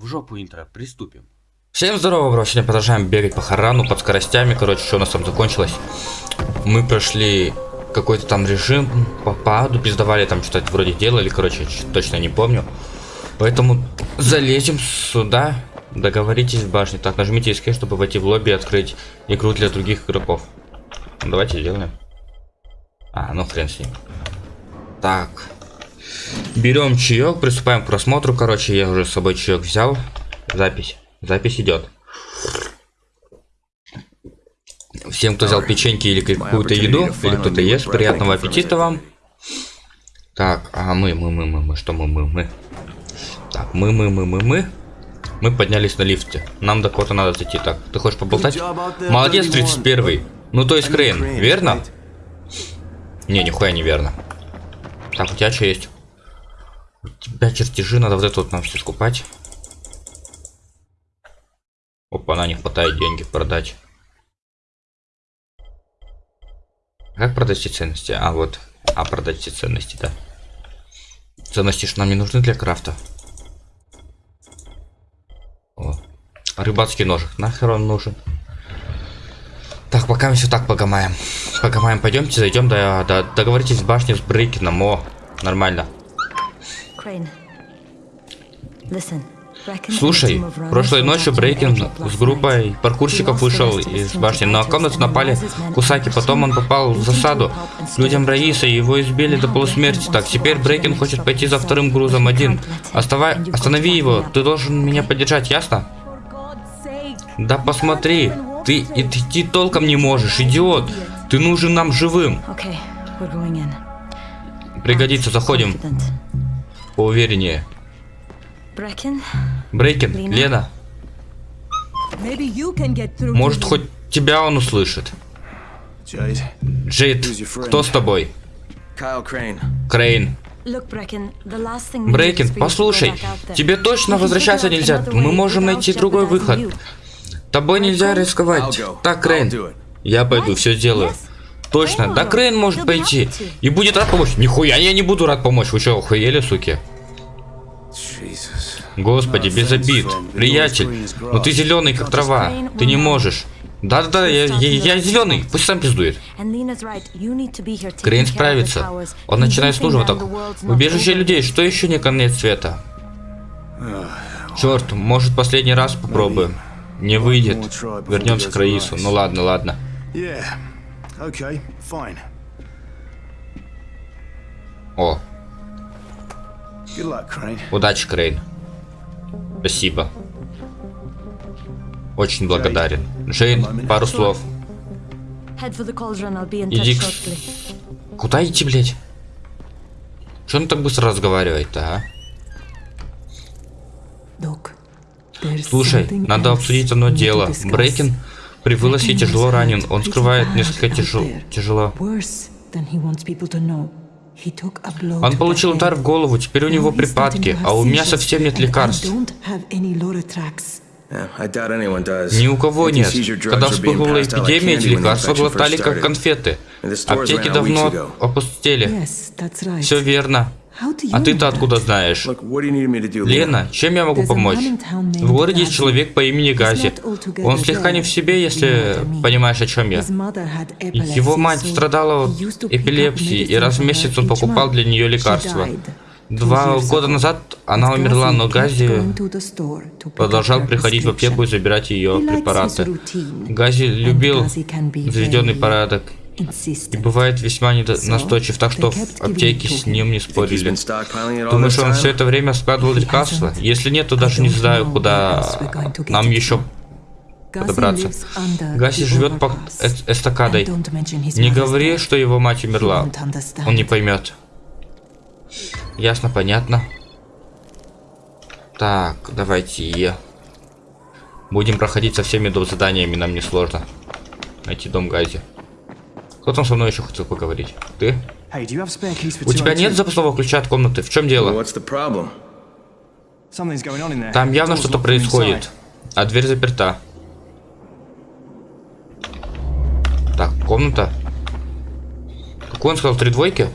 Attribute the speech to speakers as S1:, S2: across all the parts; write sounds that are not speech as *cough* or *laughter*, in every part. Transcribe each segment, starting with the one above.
S1: В жопу интро, приступим.
S2: Всем здорово, бро. Сегодня продолжаем бегать по Харану под скоростями. Короче, что у нас там закончилось? Мы прошли какой-то там режим по паду, пиздавали там что-то вроде делали, короче, точно не помню. Поэтому залезем сюда, договоритесь в башне. Так, нажмите escape, чтобы войти в лобби и открыть игру для других игроков. Ну, давайте сделаем. А, ну хрен с ним. Так. Берем чаек, приступаем к просмотру. Короче, я уже с собой чаек взял. Запись. Запись идет. Всем, кто взял печеньки или какую-то еду, или кто-то ест, приятного аппетита вам. Так, а мы, мы, мы, мы, мы, что мы, мы, мы. Так, мы, мы, мы, мы, мы. Мы поднялись на лифте. Нам до кого-то надо зайти. Так, ты хочешь поболтать? Молодец, 31 Ну, то есть Крейн, верно? Не, нихуя не верно. Так, у тебя что есть? Тебя чертежи, надо вот это вот нам все скупать. Опа, на не хватает деньги продать. Как продать все ценности? А, вот. А, продать все ценности, да. Ценности ж нам не нужны для крафта. О. Рыбацкий ножик. Нахер он нужен? Так, пока мы все так погамаем. Погамаем, пойдемте, зайдем, да, да, договоритесь в башне с Брейкином. О, нормально. Слушай, прошлой ночью Брейкин с группой паркурщиков вышел из башни, но комнату напали кусаки, потом он попал в засаду. людям Раиса, его избили до полусмерти. Так, теперь Брейкин хочет пойти за вторым грузом один. Оставай, останови его, ты должен меня поддержать, ясно? Да посмотри, ты идти толком не можешь, идиот. Ты нужен нам живым. Пригодится, заходим. Поувереннее. Брейкин, Лена. Может, хоть тебя он услышит. Джейд, кто с тобой? Крейн. Брекен, послушай, тебе точно возвращаться нельзя. Мы можем найти другой выход. Тобой нельзя рисковать. Так, Крейн. Я пойду, все сделаю. Точно, да Крейн может пойти. И будет рад помочь. Нихуя, я не буду рад помочь. Вы что, охуели, суки? Господи, без обид. Приятель, но ты зеленый, как трава. Ты не можешь. Да-да-да, я, я, я зеленый, пусть сам пиздует. Крейн справится. Он начинает с нужного так. Убежище людей, что еще не конец света? Черт, может последний раз попробуем. Не выйдет. Вернемся к Раису. Ну ладно, ладно. О. Удачи, Крейн. Спасибо. Очень благодарен. Джейн, пару слов. Иди к... Куда идти, блядь? Че он так быстро разговаривает-то, а? Слушай, надо обсудить одно дело. Брейкин при вылазе тяжело ранен. Он скрывает несколько тяжел... тяжело. Он получил удар в голову, теперь у него припадки, а у меня совсем нет лекарств. Ни у кого нет. Когда вспыхнула эпидемия, эти лекарства глотали как конфеты. Аптеки давно опустели. Все верно. А ты-то откуда знаешь? Лена, чем я могу помочь? В городе есть человек по имени Гази. Он слегка не в себе, если понимаешь, о чем я. Его мать страдала от эпилепсии, и раз в месяц он покупал для нее лекарства. Два года назад она умерла, но Гази продолжал приходить в аптеку и забирать ее препараты. Гази любил заведенный порядок и бывает весьма настойчив, так что в аптеке с ним не спорили. Думаешь, он все это время складывал лекарства? Если нет, то даже не знаю, куда нам еще подобраться. Гаси живет под эстакадой. Не говори, что его мать умерла. Он не поймет. Ясно, понятно. Так, давайте. Будем проходить со всеми дом заданиями, нам не сложно. Найти дом Гази. Кто там со мной еще хотел поговорить? Ты? У тебя нет запасного ключа от комнаты? В чем дело? Там явно что-то происходит. А дверь заперта. Так, комната. Какой он сказал? Три двойки?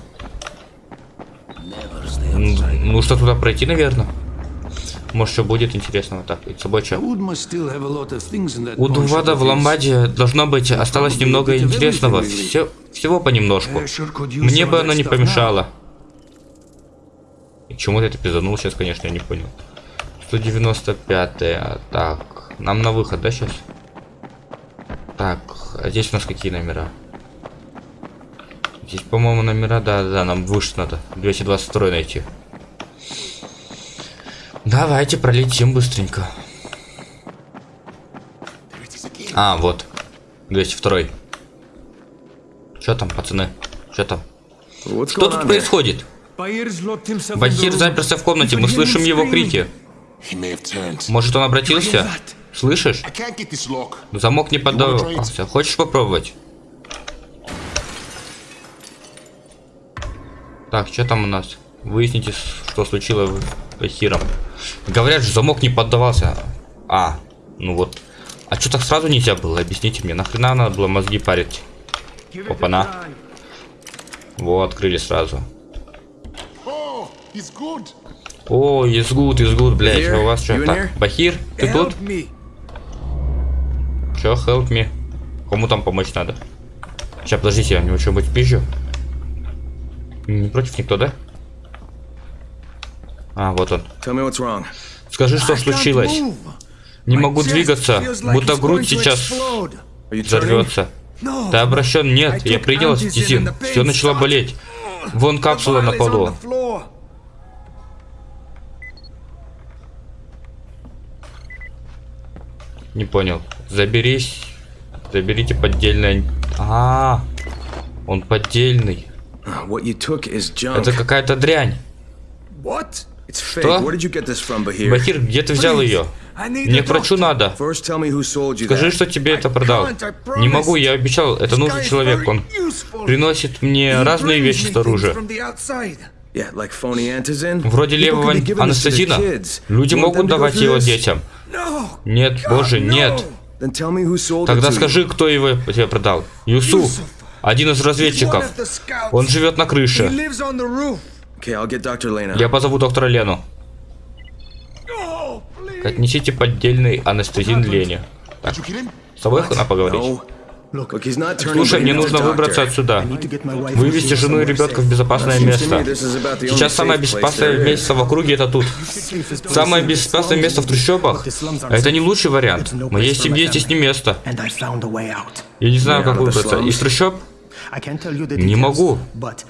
S2: Нужно туда пройти, наверное. Может, что будет интересного. Так, и с собой что? У Дувада в Ламбаде должно быть осталось немного интересного. Все, всего понемножку. Мне бы оно не помешало. И чему ты это пизанул сейчас, конечно, я не понял. 195 -е. Так, нам на выход, да, сейчас? Так, а здесь у нас какие номера? Здесь, по-моему, номера, да, да, нам выше надо. 222 найти. Давайте пролетим быстренько. А, вот. 202. Что там, пацаны? Что там? Что тут происходит? Бахир заперся в комнате, мы слышим его крики. Может, он обратился? Слышишь? Замок не поддавался. Хочешь попробовать? Так, что там у нас? Выясните, что случилось с Бахиром. Говорят же, замок не поддавался. А, ну вот. А что так сразу нельзя было? Объясните мне, нахрена надо было мозги парить? Опа-на. Вот, открыли сразу. О, is good, is good, блядь, а у вас что? Так, Бахир, ты тут? Чё, help me? Кому там помочь надо? Сейчас, подождите, я у него что-нибудь пизжу. Не против никто, да? А, вот он. Скажи, что случилось. Не могу двигаться, будто грудь сейчас взорвется. Ты обращен? Нет, я принял астезин. Все начало болеть. Вон капсула на полу. Не понял. Заберись. Заберите поддельное. А, -а, -а он поддельный. Это какая-то дрянь. Что? Бахир, где ты взял ее? Мне к врачу надо. Скажи, что тебе это продал. Не могу, я обещал, это нужный человек. Он приносит мне разные вещи снаружи. Вроде левого анестезина. Люди могут давать его детям. Нет, боже, нет. Тогда скажи, кто его тебе продал. Юсуф, один из разведчиков. Он живет на крыше. Я позову доктора Лену. Отнесите поддельный анестезин Лене. Так, с тобой надо поговорить. Слушай, мне нужно выбраться отсюда. Вывести жену и ребенка в безопасное место. Сейчас самое безопасное место в округе это тут. Самое безопасное место в трущобах. Это не лучший вариант. Моей семье здесь не место. Я не знаю, как выбраться. Из трущоб? Не могу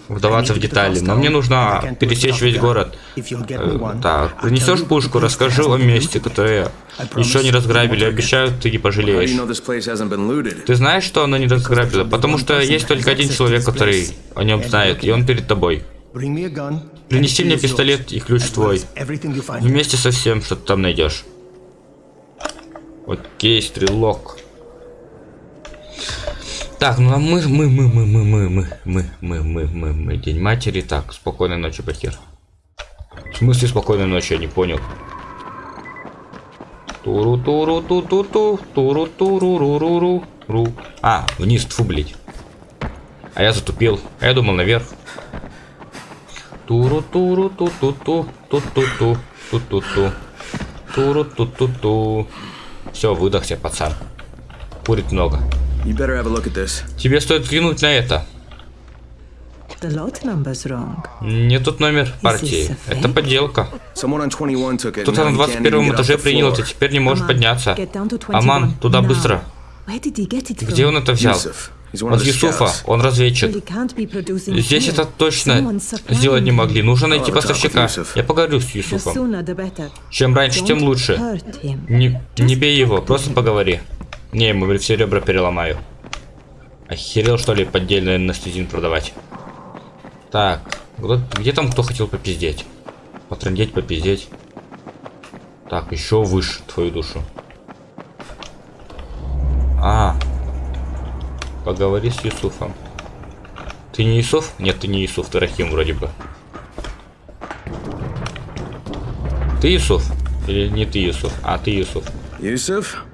S2: вдаваться в детали, но мне нужно пересечь весь город. Э, так, принесешь пушку, расскажи о месте, которое еще не разграбили, обещаю, ты не пожалеешь. Ты знаешь, что оно не разграбило? Потому что есть только один человек, который о нем знает, и он перед тобой. Принеси мне пистолет и ключ твой. Вместе со всем, что ты там найдешь. Окей, стрелок. Так, ну а мы, мы, мы, мы, мы, мы, мы, мы, мы, мы, мы, мы, день матери. Так, спокойной ночи, Бахир. В смысле спокойной ночи, я не понял. Туру туру ту ту ту туру туру ру ру ру ру. А, вниз, тфу, блядь. А я затупил. А я думал наверх. Туру туру ту ту ту ту ту ту ту ту ту туру ту ту ту. Все, выдохся, пацан. Курит много. Тебе стоит взглянуть на это. Не тот номер партии. Это подделка. Кто-то на 21 этаже принял это, теперь не может подняться. Аман, туда быстро. Где он это взял? От Юсуфа, он разведчик. Здесь это точно сделать не могли. Нужно найти поставщика. Я поговорю с Юсуфом. Чем раньше, тем лучше. Не, не бей его, просто поговори. Не, ему все ребра переломаю. Охерел, что ли, поддельный анестезин продавать? Так, где там кто хотел попиздеть? Потрындеть, попиздеть. Так, еще выше твою душу. А, поговори с Юсуфом. Ты не Юсуф? Нет, ты не Юсуф, ты Рахим вроде бы. Ты Юсуф? Или не ты Юсуф? А, ты Юсуф. Юсуф?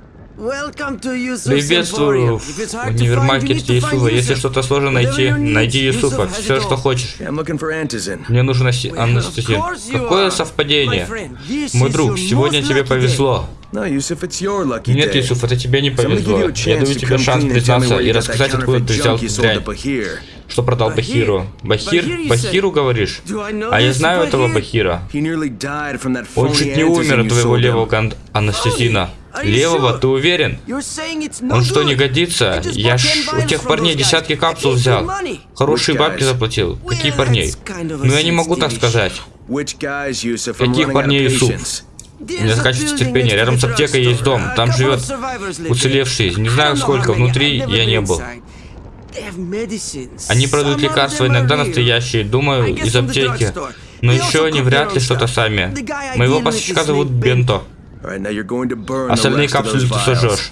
S2: Приветствую в универмаркете Юсуфа. Если что-то сложно найти, найди Юсуфа. Все, что хочешь. Мне нужен анестезин. Какое совпадение? Мой друг, сегодня тебе повезло. Нет, Юсуф, это тебе не повезло. Я даю тебе шанс признаться и рассказать, откуда ты взял дрянь. Что продал Бахиру? Бахир? Бахиру, говоришь? А я знаю этого Бахира. Он чуть не умер от твоего левого анестезина. Левого, ты уверен? Он что, не годится? Я ж у тех парней десятки капсул взял. Хорошие бабки заплатил. Какие парней? Ну я не могу так сказать. Каких парней Юсуф? Не заканчивается терпение. Рядом с аптекой есть дом. Там живет уцелевший. Не знаю сколько. Внутри я не был. Они продают лекарства, иногда настоящие. Думаю, из аптеки. Но еще они вряд ли что-то сами. Моего поставщика зовут Бенто. Остальные капсулы ты сожжешь.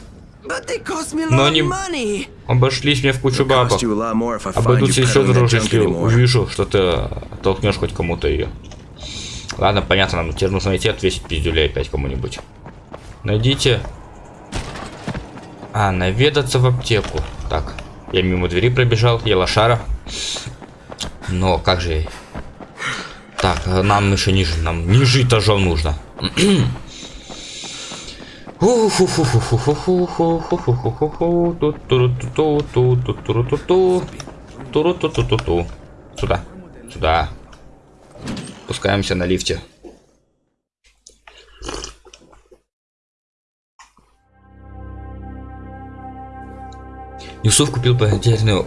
S2: Но они обошлись мне в кучу бабок. Обойдутся еще дороже, если увижу, что ты толкнешь хоть кому-то ее. Ладно, понятно, нам теперь нужно найти отвесить пиздюлей опять кому-нибудь. Найдите. А, наведаться в аптеку. Так, я мимо двери пробежал, я лошара. Но как же... Так, нам еще ниже, нам ниже этажом нужно. *clears throat* Сюда. Сюда. Спускаемся на лифте. Юсуф купил потерянную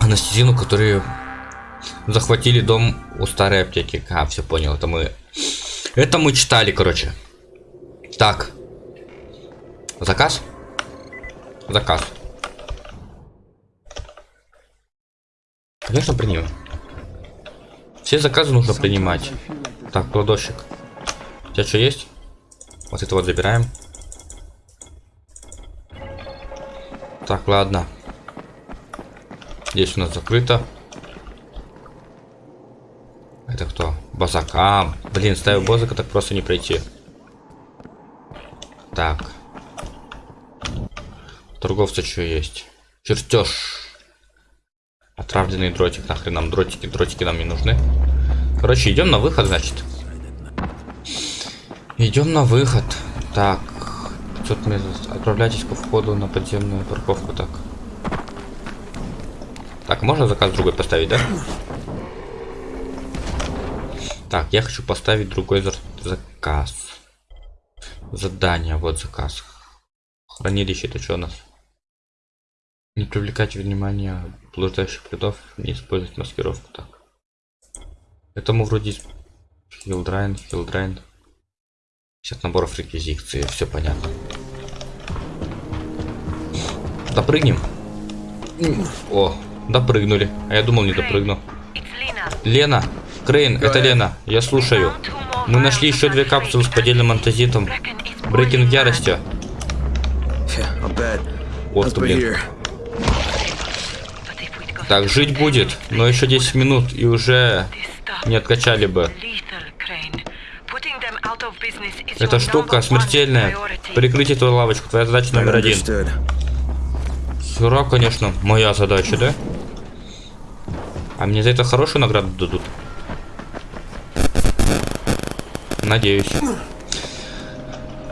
S2: анестезину, которые захватили дом у старой аптеки. А, все понял, это мы... Это мы читали, короче. Так, Заказ? Заказ. Конечно, примем. Все заказы нужно принимать. Так, кладовщик. У тебя что есть? Вот это вот забираем. Так, ладно. Здесь у нас закрыто. Это кто? Базака. Блин, ставил бозака, так просто не пройти. Так. Торговца что есть? Чертеж. Отравленный дротик. Нахрен нам дротики? Дротики нам не нужны. Короче, идем на выход, значит. Идем на выход. Так. 500 метров. Отправляйтесь ко входу на подземную парковку. Так. Так, можно заказ другой поставить, да? Так, я хочу поставить другой заказ. Задание, вот заказ. Хранилище, это что у нас? Не привлекать внимание блуждающих предов, не использовать маскировку так. Этому вроде хилдрайн, хилдрайн. 50 наборов реквизиции, все понятно. Допрыгнем? О, допрыгнули. А я думал не допрыгну. Лена, Крейн, это Лена, я слушаю. Мы нашли еще две капсулы с поддельным антизином. Брекен в ярости. Вот блин. Так, жить будет, но еще 10 минут и уже не откачали бы. Эта штука смертельная. Прикрыть эту лавочку. Твоя задача номер один. Хера, конечно, моя задача, да? А мне за это хорошую награду дадут? Надеюсь.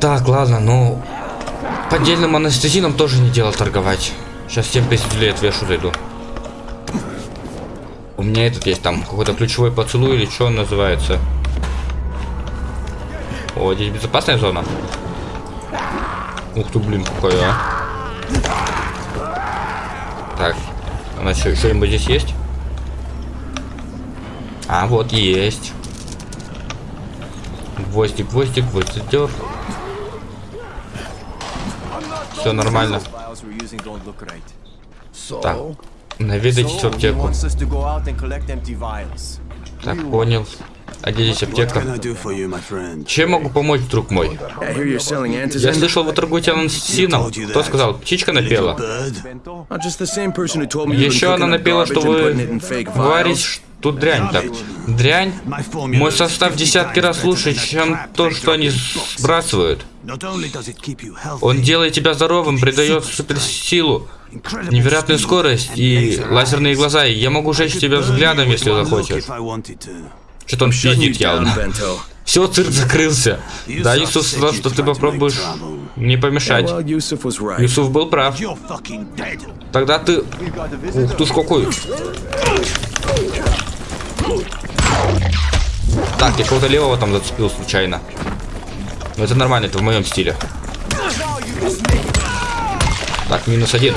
S2: Так, ладно, ну... Поддельным анестезином тоже не дело торговать. Сейчас 7 тысяч лет отвешу зайду. У меня этот есть там, какой-то ключевой поцелуй или что он называется. О, здесь безопасная зона. Ух ты, блин, какой, а. Так, у нас что-нибудь здесь есть? А, вот есть. Гвоздик, гвоздик, гвоздик. Все нормально. Так. Наведайтесь в аптеку. Так, понял. А где здесь аптека? Чем могу помочь, друг мой? Я слышал, вы торгуете анансином. Кто сказал? Птичка напела? Еще она напела, что вы говорите, Тут дрянь так. Дрянь? Мой состав десятки раз лучше, чем то, что они сбрасывают. Он делает тебя здоровым, придает суперсилу, невероятную скорость и лазерные глаза. Я могу жечь тебя взглядом, если захочешь. Что-то он пиздит явно. *laughs* Все, цирк закрылся. Да, Юсуф сказал, что ты попробуешь не помешать. Юсуф был прав. Тогда ты... Ух ты ж какой. Так, я кого-то левого там зацепил случайно. Но это нормально, это в моем стиле. Так, минус один.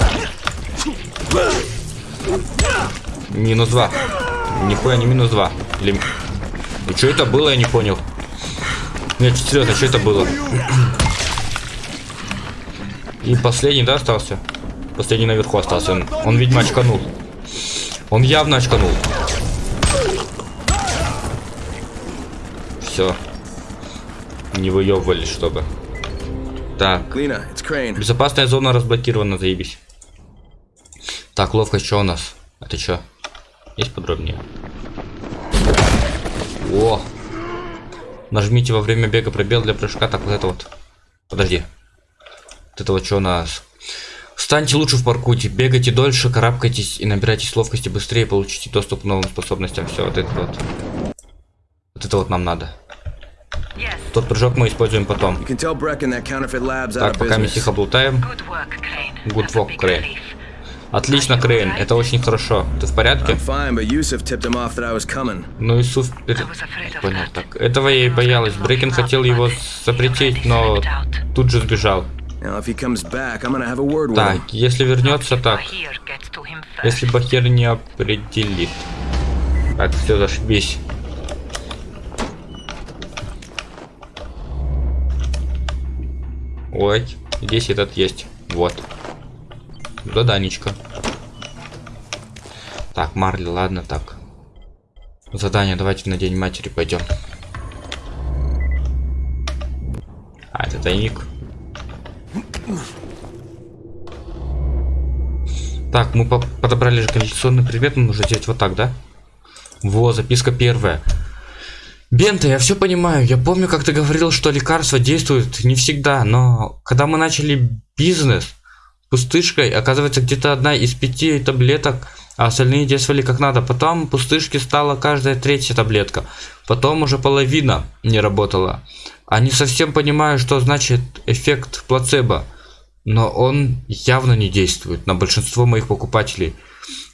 S2: Минус два. Нихуя не минус два. Или... И что это было, я не понял. Нет, серьезно, что это было? И последний, да, остался? Последний наверху остался. Он, он видимо, очканул. Он явно очканул. все. Не выебывались, чтобы. Так. Безопасная зона разблокирована, заебись. Так, ловкость, что у нас? Это что? Есть подробнее? О! Нажмите во время бега пробел для прыжка. Так, вот это вот. Подожди. Вот это вот что у нас? Станьте лучше в паркуте, бегайте дольше, карабкайтесь и набирайтесь ловкости быстрее, получите доступ к новым способностям. Все, вот это вот. Вот это вот нам надо. Тот прыжок мы используем потом. Так, пока мы тихо болтаем. Good work, Крейн. Отлично, Крейн, это очень хорошо. Ты в порядке? Ну, Исуф... Понял, так. Этого я и боялась. Брейкен хотел его запретить, но тут же сбежал. Так, если вернется, так. Если Бахир не определит. Так, все, зашибись. Ой, здесь этот есть. Вот. Заданечко. Так, Марли, ладно, так. Задание, давайте на День Матери пойдем. А, это тайник. Так, мы подобрали же коллекционный предмет, нужно сделать вот так, да? Во, записка первая. Бента, я все понимаю. Я помню, как ты говорил, что лекарства действуют не всегда, но когда мы начали бизнес пустышкой, оказывается, где-то одна из пяти таблеток, а остальные действовали как надо. Потом пустышки стала каждая третья таблетка. Потом уже половина не работала. Они совсем понимают, что значит эффект плацебо, но он явно не действует на большинство моих покупателей.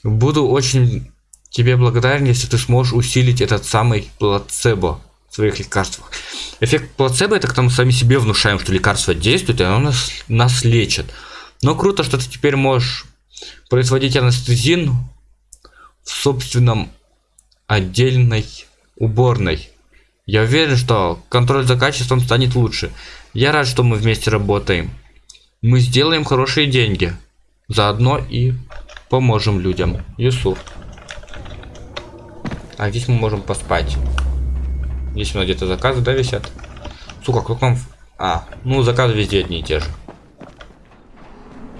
S2: Буду очень тебе благодарен, если ты сможешь усилить этот самый плацебо в своих лекарствах. Эффект плацебо это когда мы сами себе внушаем, что лекарство действует, и оно нас, нас лечит. Но круто, что ты теперь можешь производить анестезин в собственном отдельной уборной. Я уверен, что контроль за качеством станет лучше. Я рад, что мы вместе работаем. Мы сделаем хорошие деньги. Заодно и поможем людям. Юсуф. А здесь мы можем поспать. Здесь у нас где-то заказы, да, висят? Сука, как нам... А, ну заказы везде одни и те же.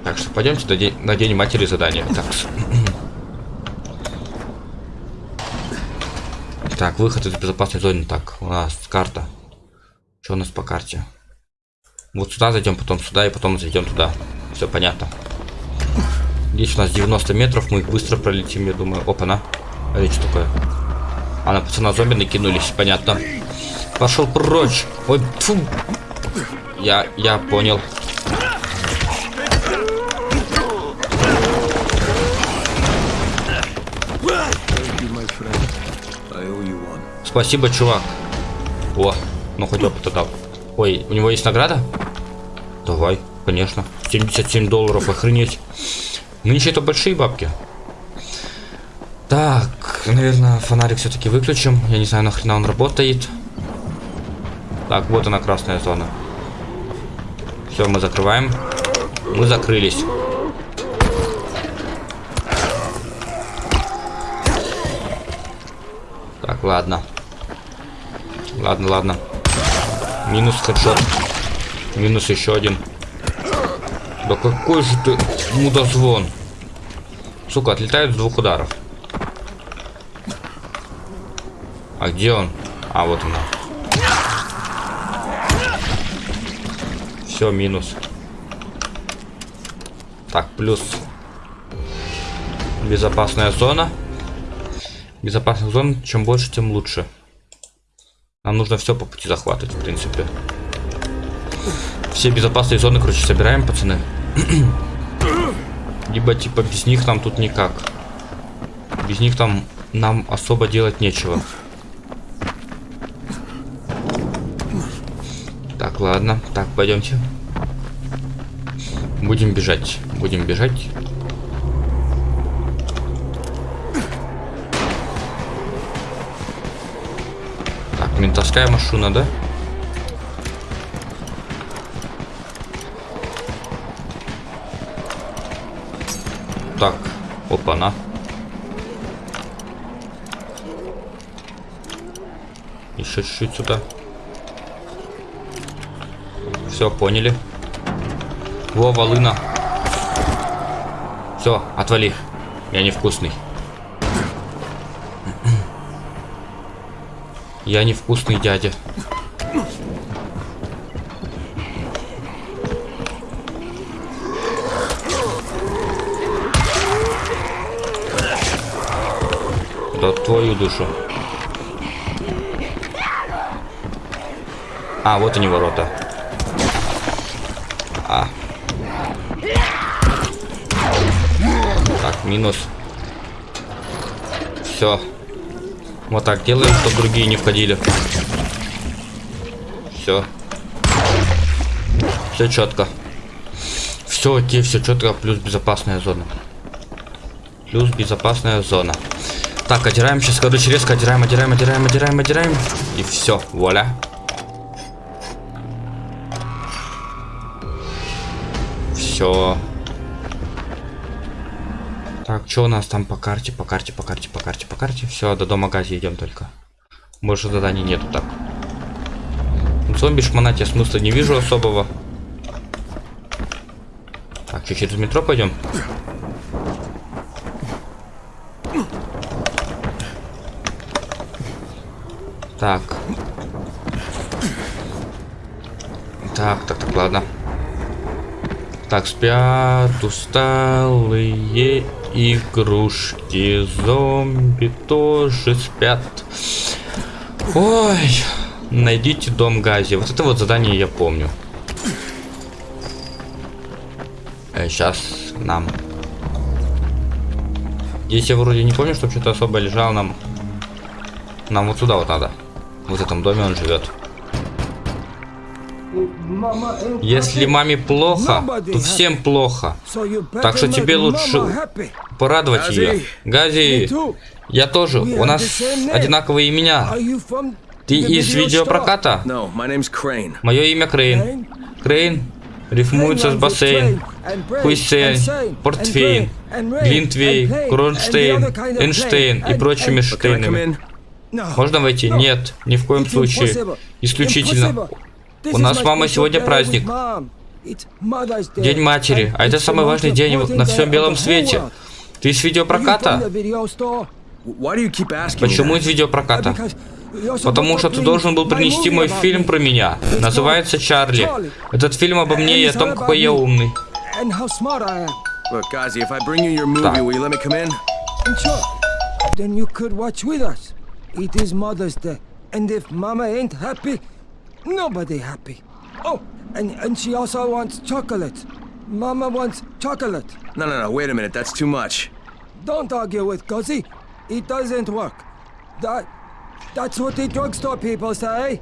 S2: Так что пойдемте на день, на день матери задания. Так. так, выход из безопасной зоны. Так, у нас карта. Что у нас по карте? Вот сюда зайдем, потом сюда и потом зайдем туда. Все понятно. Здесь у нас 90 метров, мы их быстро пролетим, я думаю. Опа-на. А это что такое? А на пацана зомби накинулись, понятно. Пошел прочь. Ой, фу. Я, я понял. Спасибо, чувак. О, ну хоть опыта дал. Ой, у него есть награда? Давай, конечно. 77 долларов, охренеть. Нынче это большие бабки. Так, наверное, фонарик все-таки выключим. Я не знаю, нахрена он работает. Так, вот она, красная зона. Все, мы закрываем. Мы закрылись. Так, ладно. Ладно, ладно. Минус хедшот. Минус еще один. Да какой же ты мудозвон. Сука, отлетает с двух ударов. А где он? А, вот он. Все, минус. Так, плюс. Безопасная зона. Безопасная зона, чем больше, тем лучше. Нам нужно все по пути захватывать, в принципе. Все безопасные зоны, короче, собираем, пацаны. *clears throat* Либо, типа, без них нам тут никак. Без них там нам особо делать нечего. Так, ладно. Так, пойдемте. Будем бежать. Будем бежать. Ментовская машина, да? Так, опа-на. Еще чуть-чуть сюда. Все, поняли. Во, волына. Все, отвали. Я невкусный. Я невкусный дядя. Да твою душу. А, вот они ворота. А. Так, минус. Все. Вот так делаем, чтобы другие не входили. Все. Все четко. Все окей, все четко, плюс безопасная зона. Плюс безопасная зона. Так, отдираем сейчас, короче, резко отдираем, отдираем, отдираем, отдираем, отдираем. И все, вуаля. Все. Так, что у нас там по карте, по карте, по карте, по карте, по карте? Все, до дома гази идем только. Больше заданий нету так. Зомби шмонать я смысла не вижу особого. Так, что, через метро пойдем? Так. Так, так, так, ладно. Так, спят усталые игрушки. Зомби тоже спят. Ой, найдите дом Гази. Вот это вот задание я помню. Э, сейчас нам. Здесь я вроде не помню, чтобы что-то особо лежало нам. Нам вот сюда вот надо. Вот в этом доме он живет. Если маме плохо, то всем плохо. Так что тебе лучше порадовать ее. Гази, я тоже. У нас одинаковые имена. Ты из видеопроката? Мое имя Крейн. Крейн рифмуется с бассейн, Хуйсейн, портвейн, глинтвейн, Кронштейн, Эйнштейн и прочими штейнами. Можно войти? Нет, ни в коем случае. Исключительно. У нас мама сегодня праздник. День матери. А это самый важный день на всем белом свете. Ты из видеопроката? Почему из видеопроката? Потому что ты должен был принести мой фильм про меня. Называется «Чарли». Этот фильм обо мне и о том, какой я умный. Так. Nobody happy. Oh, and, and she also wants chocolate. Mama wants chocolate.
S1: No, no, no, wait a minute, that's too much.
S2: Don't argue with Guzzy. It doesn't work. That, that's what the drugstore people say.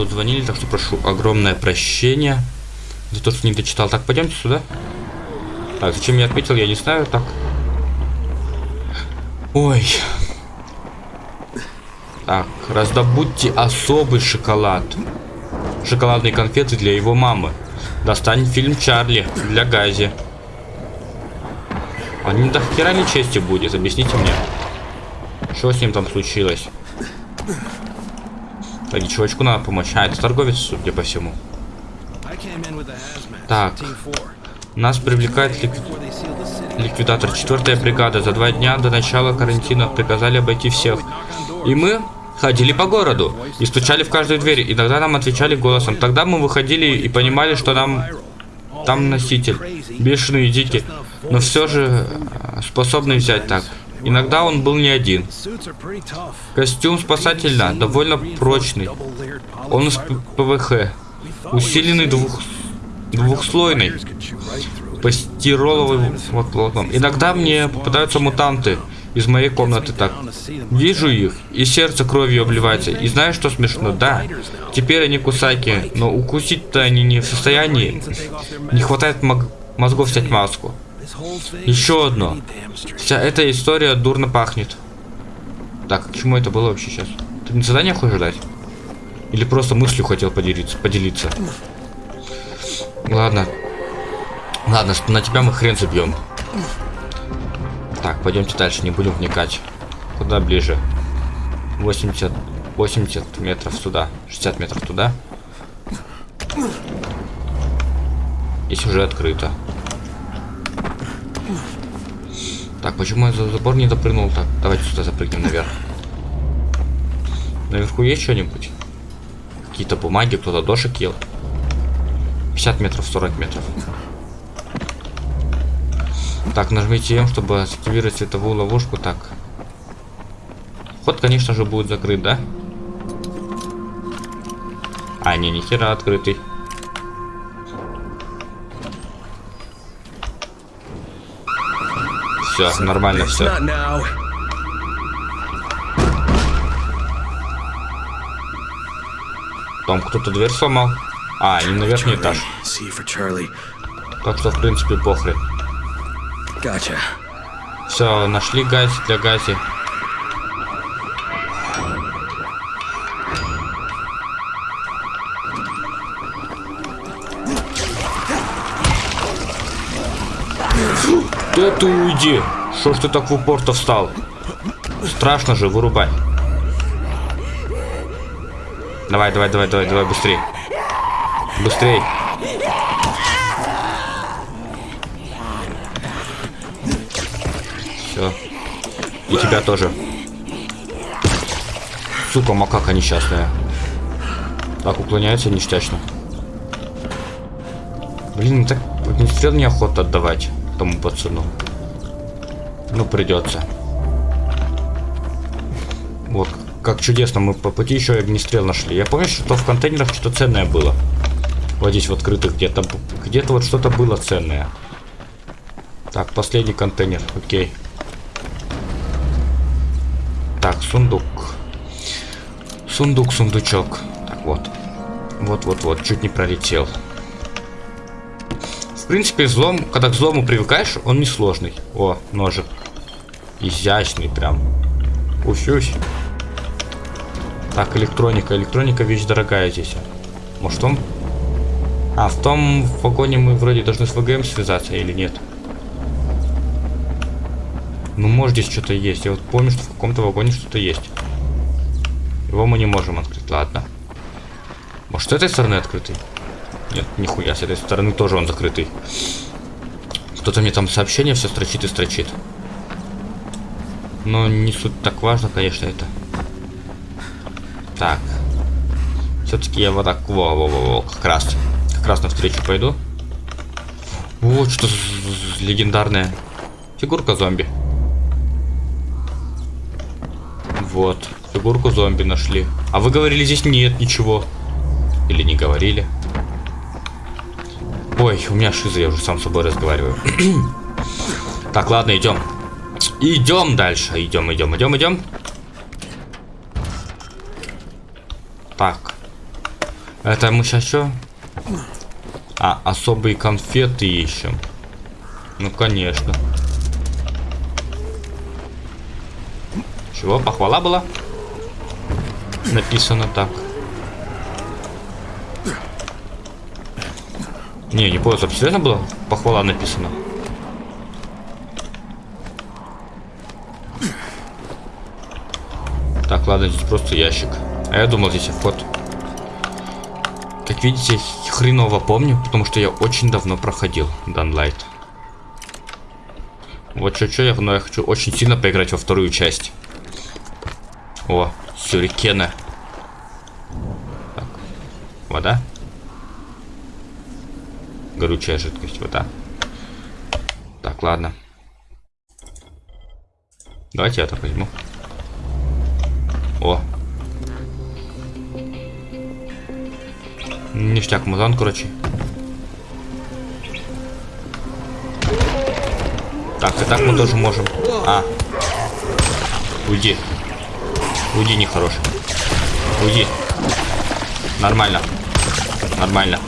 S2: Тут звонили, так что прошу огромное прощение за то, что не дочитал. Так, пойдемте сюда. Так, зачем я отметил, я не знаю. Так. Ой. Так, раздобудьте особый шоколад. Шоколадные конфеты для его мамы. Достань фильм Чарли для Гази. Он не до хера чести будет, объясните мне. Что с ним там случилось? Так, чувачку надо помочь. А, это торговец, судя по всему. Так. Нас привлекает лик... ликвидатор. Четвертая бригада. За два дня до начала карантина приказали обойти всех. И мы ходили по городу и стучали в каждую дверь. Иногда нам отвечали голосом. Тогда мы выходили и понимали, что нам там носитель. Бешеный и дикий. Но все же э, способный взять так. Иногда он был не один. Костюм спасателя довольно прочный. Он из ПВХ. Усиленный двух... двухслойный. Постироловым плотом. Иногда мне попадаются мутанты из моей комнаты так. Вижу их, и сердце кровью обливается. И знаешь, что смешно? Да, теперь они кусаки, но укусить-то они не в состоянии. Не хватает мозгов снять маску. Еще одно. Вся эта история дурно пахнет. Так, к чему это было вообще сейчас? Ты не задание хочешь ждать? Или просто мыслью хотел поделиться? поделиться? Ладно. Ладно, на тебя мы хрен забьем. Так, пойдемте дальше, не будем вникать. Куда ближе? 80, 80 метров сюда, 60 метров туда. Здесь уже открыто. Так, почему я за забор не допрыгнул так? Давайте сюда запрыгнем наверх. Наверху есть что-нибудь? Какие-то бумаги, кто-то дошек ел. 50 метров, 40 метров. Так, нажмите М, чтобы активировать световую ловушку. Так. Вход, конечно же, будет закрыт, да? А, не, ни хера открытый. Все, нормально все. Там кто-то дверь сломал. А, не на верхний этаж. Так что, в принципе, похрен. Все, нашли газ для гази. Да ты уйди! Что ж ты так в упор-то встал? Страшно же, вырубай. Давай, давай, давай, давай, давай, быстрей. Быстрей. Все. И тебя тоже. Сука, макака несчастная. Так, уклоняется ништячно. Блин, так огнестрел неохота отдавать тому пацану. Ну, придется. Вот, как чудесно, мы по пути еще и огнестрел нашли. Я помню, что в контейнерах что-то ценное было. Вот здесь в открытых где-то где-то вот что-то было ценное. Так, последний контейнер, окей. Так, сундук. Сундук, сундучок. Так, вот. Вот-вот-вот, чуть не пролетел. В принципе, взлом, когда к взлому привыкаешь, он не сложный. О, ножик. Изящный прям. Уфюсь. Так, электроника. Электроника вещь дорогая здесь. Может, он... А, в том вагоне мы вроде должны с ВГМ связаться или нет? Ну, может, здесь что-то есть. Я вот помню, что в каком-то вагоне что-то есть. Его мы не можем открыть. Ладно. Может, с этой стороны открытый? Нет, нихуя, с этой стороны тоже он закрытый. Кто-то мне там сообщение все строчит и строчит. Но не суть так важно, конечно, это. Так. Все-таки я вот так, во, во, во, во, как раз. Как раз навстречу пойду. Вот что легендарная фигурка зомби. Вот, фигурку зомби нашли. А вы говорили, здесь нет ничего. Или не говорили. Ой, у меня шиза, я уже сам с собой разговариваю. *clears throat* так, ладно, идем. Идем дальше. Идем, идем, идем, идем. Так. Это мы сейчас что? А, особые конфеты ищем. Ну, конечно. Чего? Похвала была? Написано так. Не, не понял, серьезно было? Похвала написано. Ладно, здесь просто ящик. А я думал, здесь вход. Как видите, хреново помню, потому что я очень давно проходил Данлайт. Вот что-что, я, но я хочу очень сильно поиграть во вторую часть. О, сюрикены. Так, вода. Горючая жидкость, вода. Так, ладно. Давайте я так возьму. О. Ништяк музан, короче. Так, и так мы тоже можем. А. Уйди. Уйди, нехороший. Уйди. Нормально. Нормально.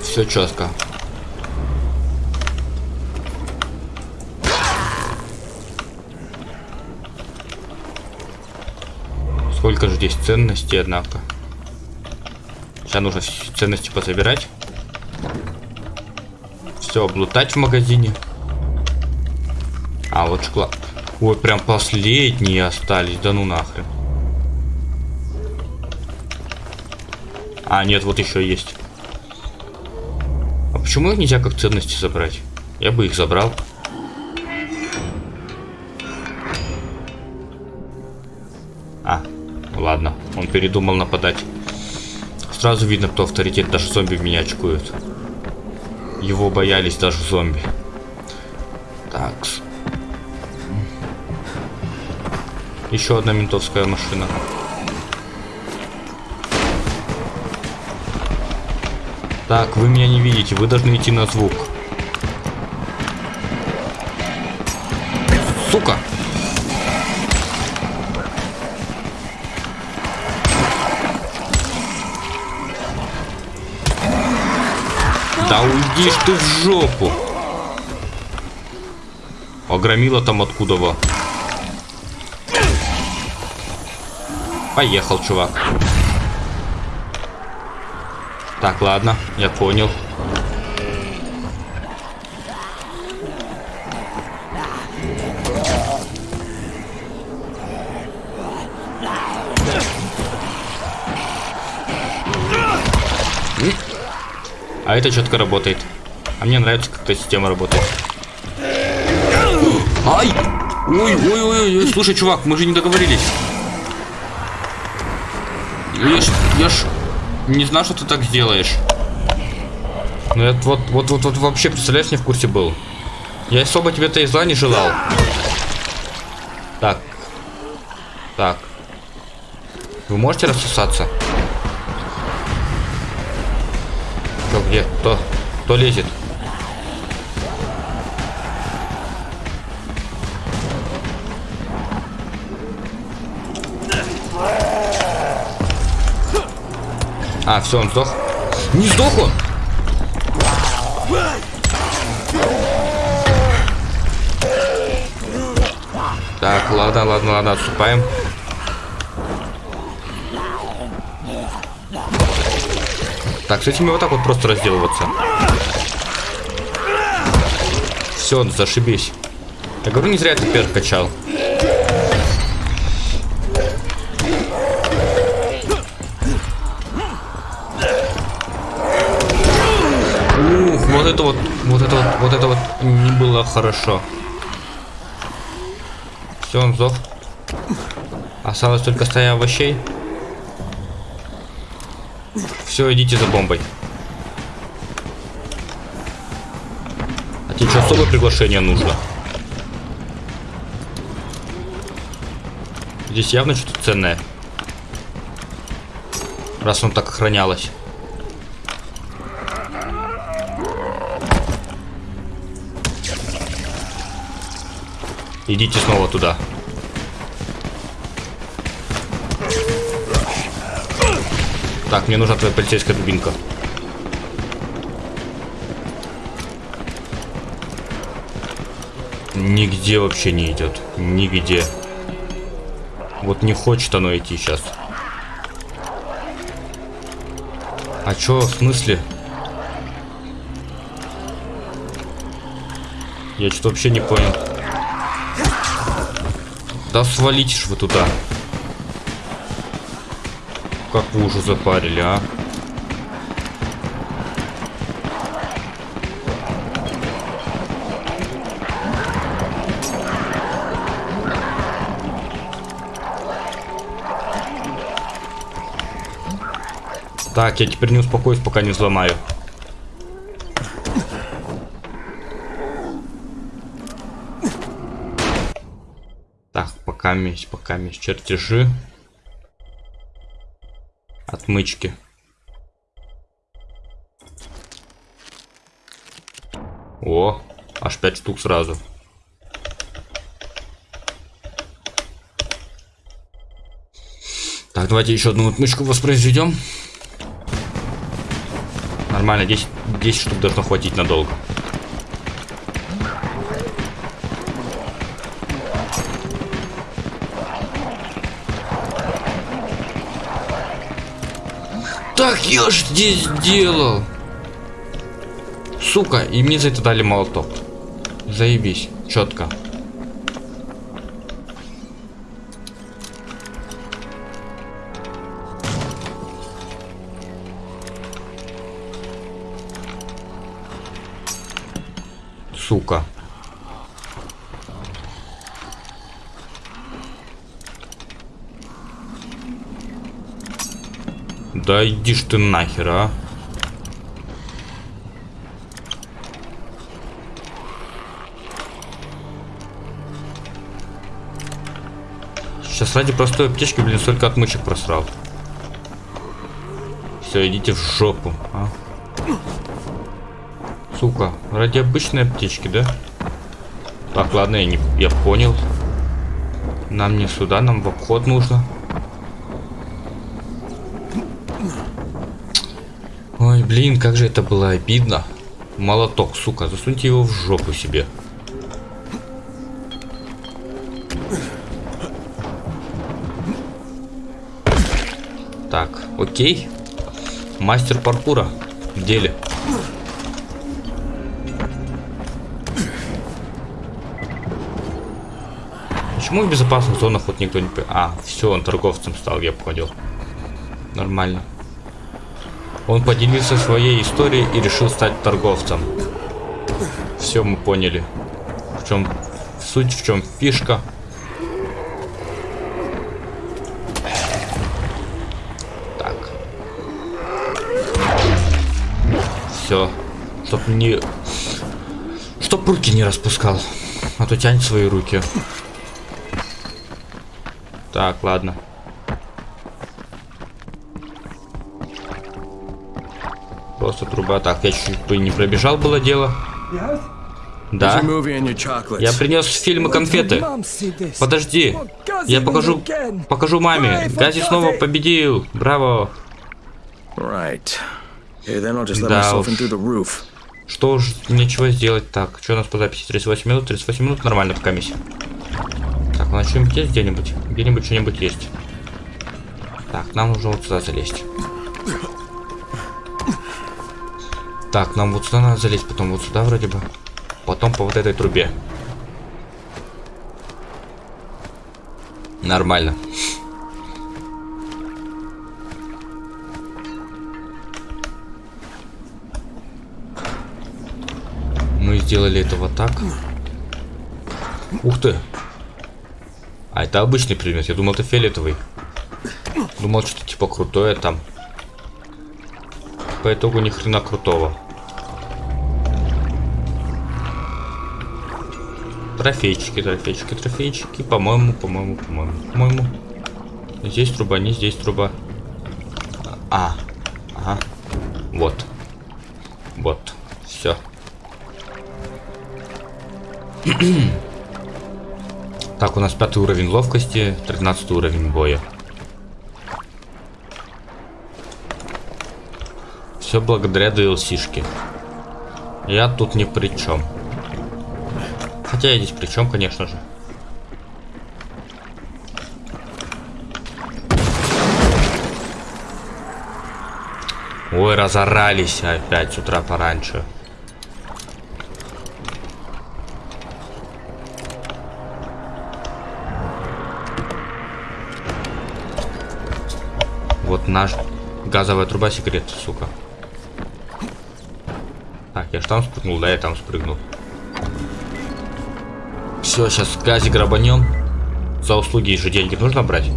S2: Все четко. Сколько же здесь ценностей, однако. Сейчас нужно ценности пособирать. Все, облутать в магазине. А, вот шоколад. Ой, прям последние остались. Да ну нахрен. А, нет, вот еще есть. А почему их нельзя как ценности забрать? Я бы их забрал. Передумал нападать. Сразу видно, кто авторитет, даже зомби в меня очкуют. Его боялись даже зомби. Так. Еще одна ментовская машина. Так, вы меня не видите, вы должны идти на звук. Сука! Да уйди ты в жопу. Огромила там откуда во. Поехал, чувак. Так, ладно, я понял. Это четко работает. А мне нравится, как эта система работает. Ай! Ой, ой, ой, ой, слушай, чувак, мы же не договорились. Я ж, я ж не знал, что ты так сделаешь. Ну это вот, вот, вот, вот вообще, представляешь, не в курсе был. Я особо тебе-то и зла не желал. Так. Так. Вы можете рассосаться? Где? Кто? Кто лезет? А, все, он сдох. Не сдох он! Так, ладно, ладно, ладно, отступаем. Так, с этими вот так вот просто разделываться. Все, зашибись. Я говорю, не зря ты перк качал. Ух, вот это вот, вот это вот, вот это вот не было хорошо. Все, он сдох. Осталось только стоя овощей. Все, идите за бомбой. А тебе что, особое приглашение нужно? Здесь явно что-то ценное. Раз он так охранялось. Идите снова туда. Так, мне нужна твоя полицейская дубинка. Нигде вообще не идет. Нигде. Вот не хочет оно идти сейчас. А чё, в смысле? Я что-то вообще не понял. Да свалитесь вы туда. Как вы уже запарили, а? Так, я теперь не успокоюсь, пока не взломаю. Так, пока месть, пока месть. Чертежи. Отмычки. О, аж 5 штук сразу. Так, давайте еще одну отмычку воспроизведем. Нормально, 10, 10 штук должно хватить надолго. Я ж здесь делал. Сука, и мне за это дали молоток. Заебись, четко. Да иди ж ты нахер, а. Сейчас ради простой аптечки, блин, столько отмычек просрал. Все, идите в жопу, а. Сука, ради обычной аптечки, да? Так, ладно, я, не, я понял. Нам не сюда, нам в обход нужно. Ой, блин, как же это было обидно. Молоток, сука, засуньте его в жопу себе. Так, окей. Мастер паркура в деле. Почему в безопасных зонах вот никто не... А, все, он торговцем стал, я понял. Нормально. Он поделился своей историей и решил стать торговцем. Все мы поняли. В чем суть, в чем фишка. Так. Все. Чтоб не... Чтоб руки не распускал. А то тянет свои руки. Так, ладно. Просто труба. Так, я чуть бы не пробежал, было дело. Да. Я принес фильмы конфеты. Подожди. Я покажу, покажу маме. Гази снова победил. Браво. Да уж. Что уж, нечего сделать. Так, что у нас по записи? 38 минут, 38 минут, нормально пока миссия. Так, у нас что-нибудь есть где-нибудь? Где-нибудь что-нибудь есть. Так, нам нужно вот сюда залезть. Так, нам вот сюда надо залезть, потом вот сюда вроде бы. Потом по вот этой трубе. Нормально. Мы сделали это вот так. Ух ты. А это обычный предмет. Я думал, это фиолетовый. Думал, что типа крутое там. По итогу ни хрена крутого. Трофейчики, трофейчики, трофейчики. По-моему, по-моему, по-моему, по-моему. Здесь труба, не здесь труба. А, ага. Вот. Вот. Все. *clears throat* Так, у нас пятый уровень ловкости, 13 уровень боя. Все благодаря DLC-шке. Я тут ни при чем. Хотя я здесь при чем, конечно же. Ой, разорались опять с утра пораньше. Вот наш газовая труба секрет, сука. Так, я же там спрыгнул, да, я там спрыгнул. Все, сейчас газик грабанем. За услуги же деньги нужно брать.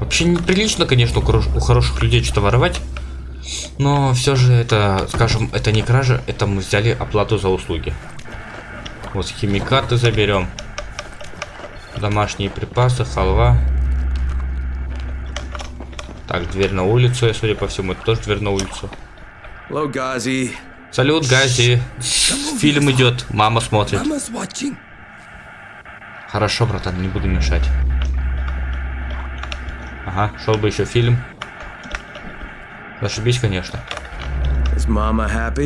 S2: Вообще неприлично, конечно, у хороших людей что-то воровать. Но все же это, скажем, это не кража, это мы взяли оплату за услуги. Вот химикаты заберем. Домашние припасы, халва. Так, дверь на улицу, судя по всему, это тоже дверь на улицу.
S1: Hello.
S2: Салют, Гази. Фильм идет, мама смотрит. Хорошо, братан, не буду мешать. Ага, шел бы еще фильм. Зашибись, конечно.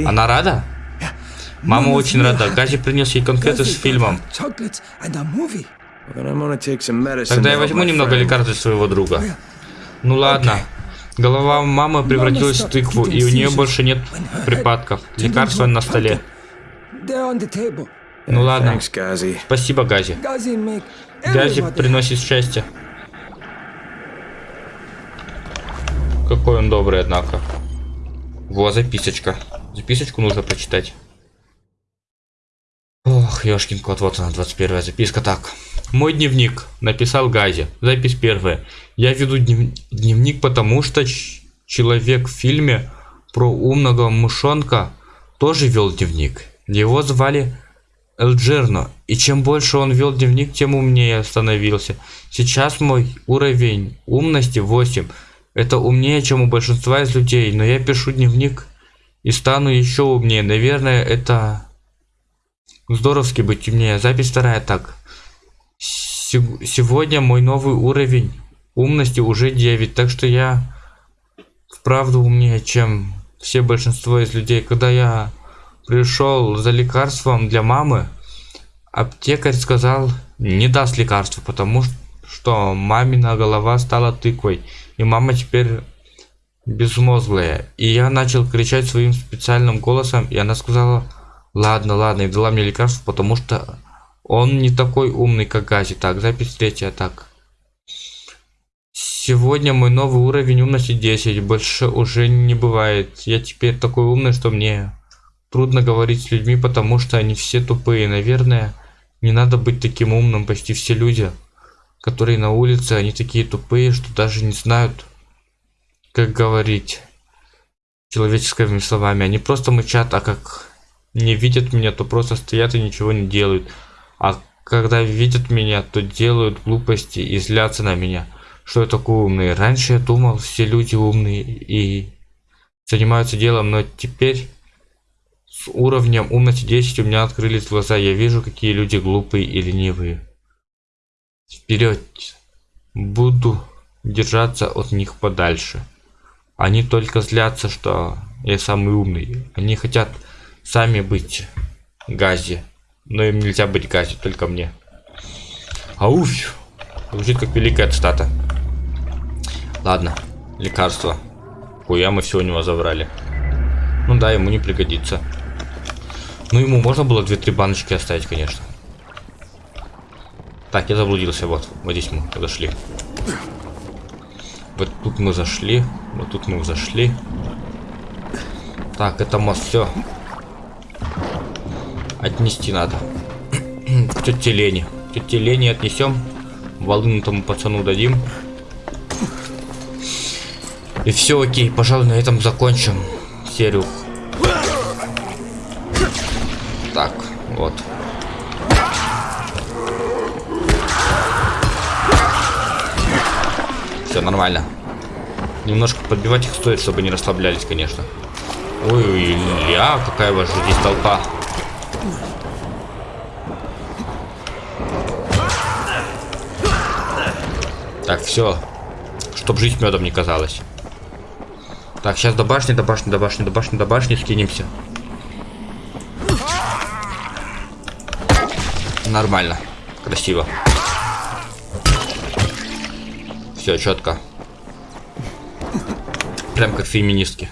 S2: Она рада? Мама очень рада. Гази принес ей конфеты с фильмом. Тогда я возьму немного лекарств своего друга. Ну ладно. Голова мамы превратилась в тыкву, и у нее больше нет припадков. Лекарства на столе. Ну ладно. Спасибо, Гази. Гази приносит счастье. Какой он добрый, однако. Во, записочка. Записочку нужно прочитать. Ох, ёшкин кот, вот она, 21 записка. Так, мой дневник. Написал Гази. Запись первая. Я веду днев... дневник, потому что человек в фильме про умного мышонка тоже вел дневник. Его звали Элджерно. И чем больше он вел дневник, тем умнее становился. Сейчас мой уровень умности 8. Это умнее, чем у большинства из людей, но я пишу дневник и стану еще умнее. Наверное, это здоровски быть умнее. Запись вторая так. Сегодня мой новый уровень умности уже 9, так что я вправду умнее, чем все большинство из людей. Когда я пришел за лекарством для мамы, аптекарь сказал, не даст лекарства, потому что мамина голова стала тыквой и мама теперь безмозглая. И я начал кричать своим специальным голосом, и она сказала, ладно, ладно, и дала мне лекарство, потому что он не такой умный, как Гази. Так, запись третья, так. Сегодня мой новый уровень умности 10, больше уже не бывает. Я теперь такой умный, что мне трудно говорить с людьми, потому что они все тупые. Наверное, не надо быть таким умным, почти все люди которые на улице, они такие тупые, что даже не знают, как говорить человеческими словами. Они просто мычат, а как не видят меня, то просто стоят и ничего не делают. А когда видят меня, то делают глупости и злятся на меня, что я такой умный. Раньше я думал, все люди умные и занимаются делом, но теперь с уровнем умности 10 у меня открылись глаза. Я вижу, какие люди глупые и ленивые. Вперед! Буду держаться от них подальше. Они только злятся, что я самый умный. Они хотят сами быть Гази. Но им нельзя быть Гази, только мне. Ауф! Звучит как великая цитата. Ладно, лекарство. Хуя мы все у него забрали. Ну да, ему не пригодится. Ну ему можно было 2-3 баночки оставить, конечно. Так, я заблудился. Вот, вот здесь мы зашли. Вот тут мы зашли. Вот тут мы зашли. Так, это мост, все. Отнести надо. К тете Лене. Тете Лене отнесем. Волыну тому пацану дадим. И все окей, пожалуй, на этом закончим серию. Так, вот. Все нормально. Немножко подбивать их стоит, чтобы не расслаблялись, конечно. Ой, ля, какая ваша здесь толпа. Так, все. Чтоб жизнь медом не казалась. Так, сейчас до башни, до башни, до башни, до башни, до башни скинемся. Нормально. Красиво. Все, четко. Прям как феминистки.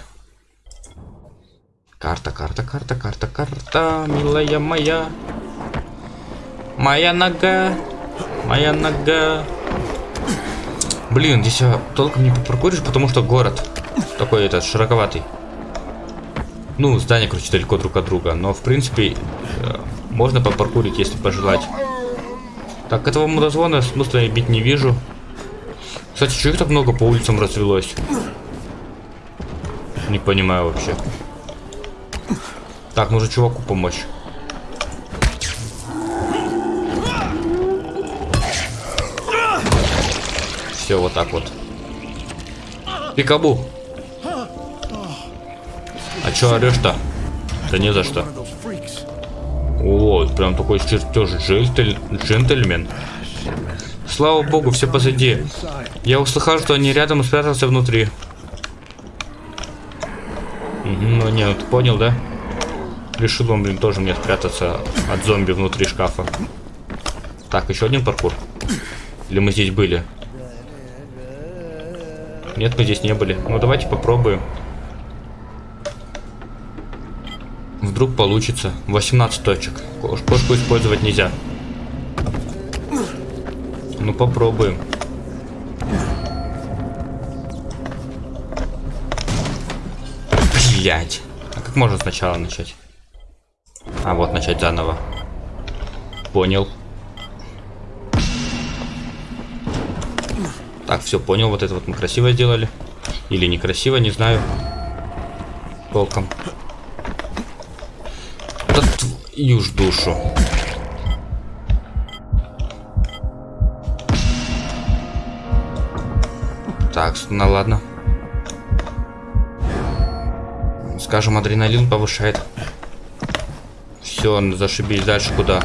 S2: Карта, карта, карта, карта, карта, милая моя. Моя нога, моя нога. Блин, здесь толком не попаркуришь, потому что город такой этот широковатый. Ну, здания, короче, далеко друг от друга. Но, в принципе, э, можно попаркурить, если пожелать. Так, этого мудозвона смысла я бить не вижу. Кстати, что их так много по улицам развелось? Не понимаю вообще. Так, нужно чуваку помочь. Все, вот так вот. Пикабу. Чё орешь-то? Да не за что. О, прям такой чертеж джентль... джентльмен. Слава богу, все позади. Я услыхал, что они рядом и спрятался внутри. Ну нет, ты понял, да? Решил он, блин, тоже мне спрятаться от зомби внутри шкафа. Так, еще один паркур. Или мы здесь были? Нет, мы здесь не были. Ну, давайте попробуем. Вдруг получится. 18 точек. Кошку использовать нельзя. Ну, попробуем. Блять. А как можно сначала начать? А, вот начать заново. Понял. Так, все, понял. Вот это вот мы красиво сделали. Или некрасиво, не знаю. Толком. Да твою ж душу. Так, ну ладно. Скажем, адреналин повышает. Все, зашибись. Дальше куда?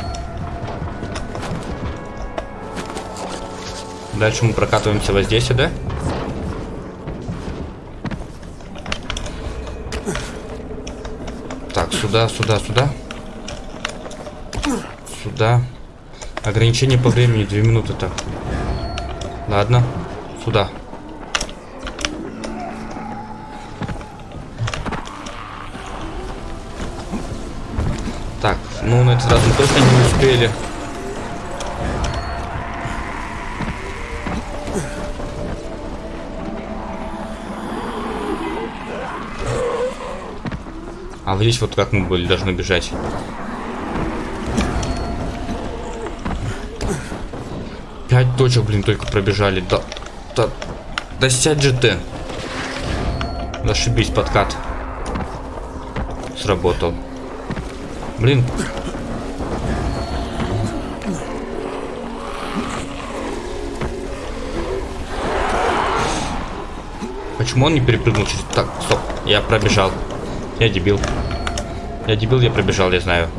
S2: Дальше мы прокатываемся вот здесь, да? Так, сюда, сюда, сюда. Сюда. Ограничение по времени, две минуты так. Ладно, сюда. Так, ну на этот раз мы точно не успели. А здесь вот как мы были должны бежать. Пять точек, блин, только пробежали. Да, да, да сядь же ты. Зашибись, подкат. Сработал. Блин. Почему он не перепрыгнул через... Так, стоп. Я пробежал. Я дебил. Я дебил, я пробежал, я знаю.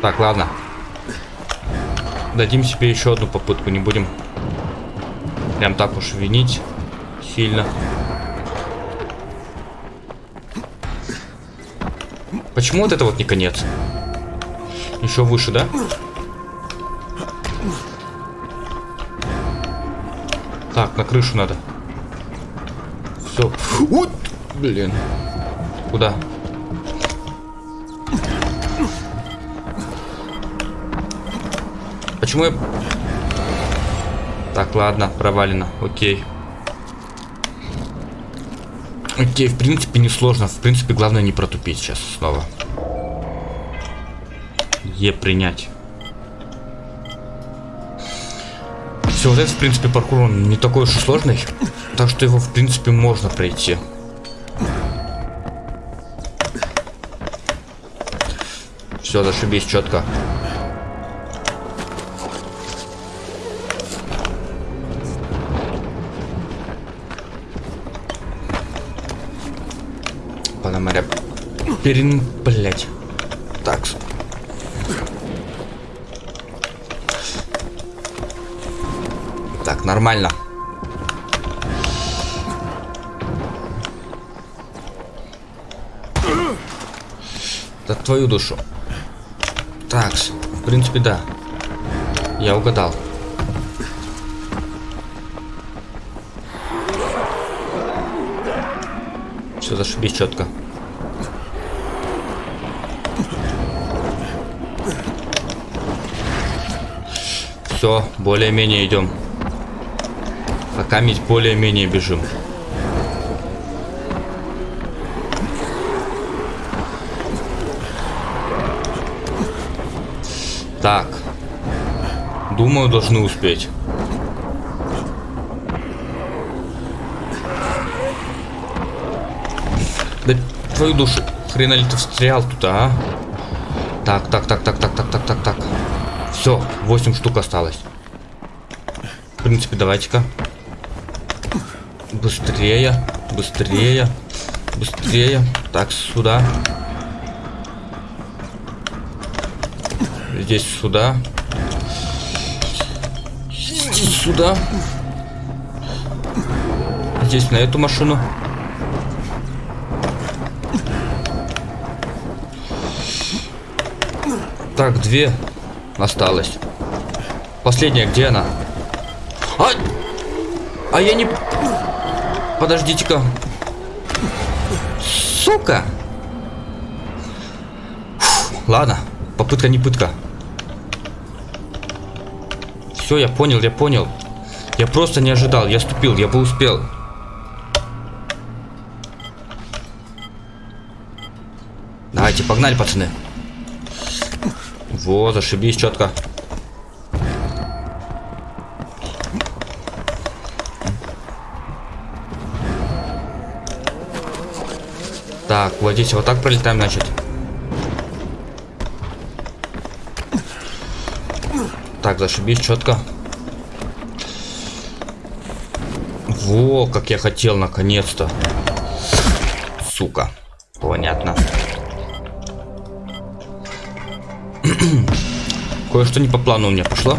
S2: Так, ладно. Дадим себе еще одну попытку, не будем прям так уж винить сильно. Почему вот это вот не конец? Еще выше, да? Так, на крышу надо. Все. Вот, блин. Куда? Почему я... Так, ладно, провалено. Окей. Окей, в принципе, не сложно. В принципе, главное не протупить сейчас снова. Е принять. Все, вот этот, в принципе, паркур, он не такой уж и сложный. Так что его, в принципе, можно пройти. Все, зашибись четко. Панамаря. Перин... Блять. Так. Так, нормально. За твою душу. Так, в принципе, да. Я угадал. Все, зашибись четко. Все, более-менее идем. Пока медь более-менее бежим. Так. Думаю, должны успеть. Да твою душу, хрена ли ты встрял туда? а? Так, так, так, так, так. Все, 8 штук осталось. В принципе, давайте-ка. Быстрее, быстрее, быстрее. Так, сюда. Здесь сюда. Здесь сюда. Здесь на эту машину. Так, две осталось. Последняя, где она? А, а я не... Подождите-ка. Сука! Фу, ладно, попытка не пытка. Все, я понял, я понял. Я просто не ожидал, я ступил, я бы успел. Давайте, погнали, пацаны. Во, зашибись четко. Так, вот здесь вот так пролетаем, значит. Так, зашибись четко. Во, как я хотел, наконец-то. Сука. Понятно. *clears throat* Кое-что не по плану у меня пошло.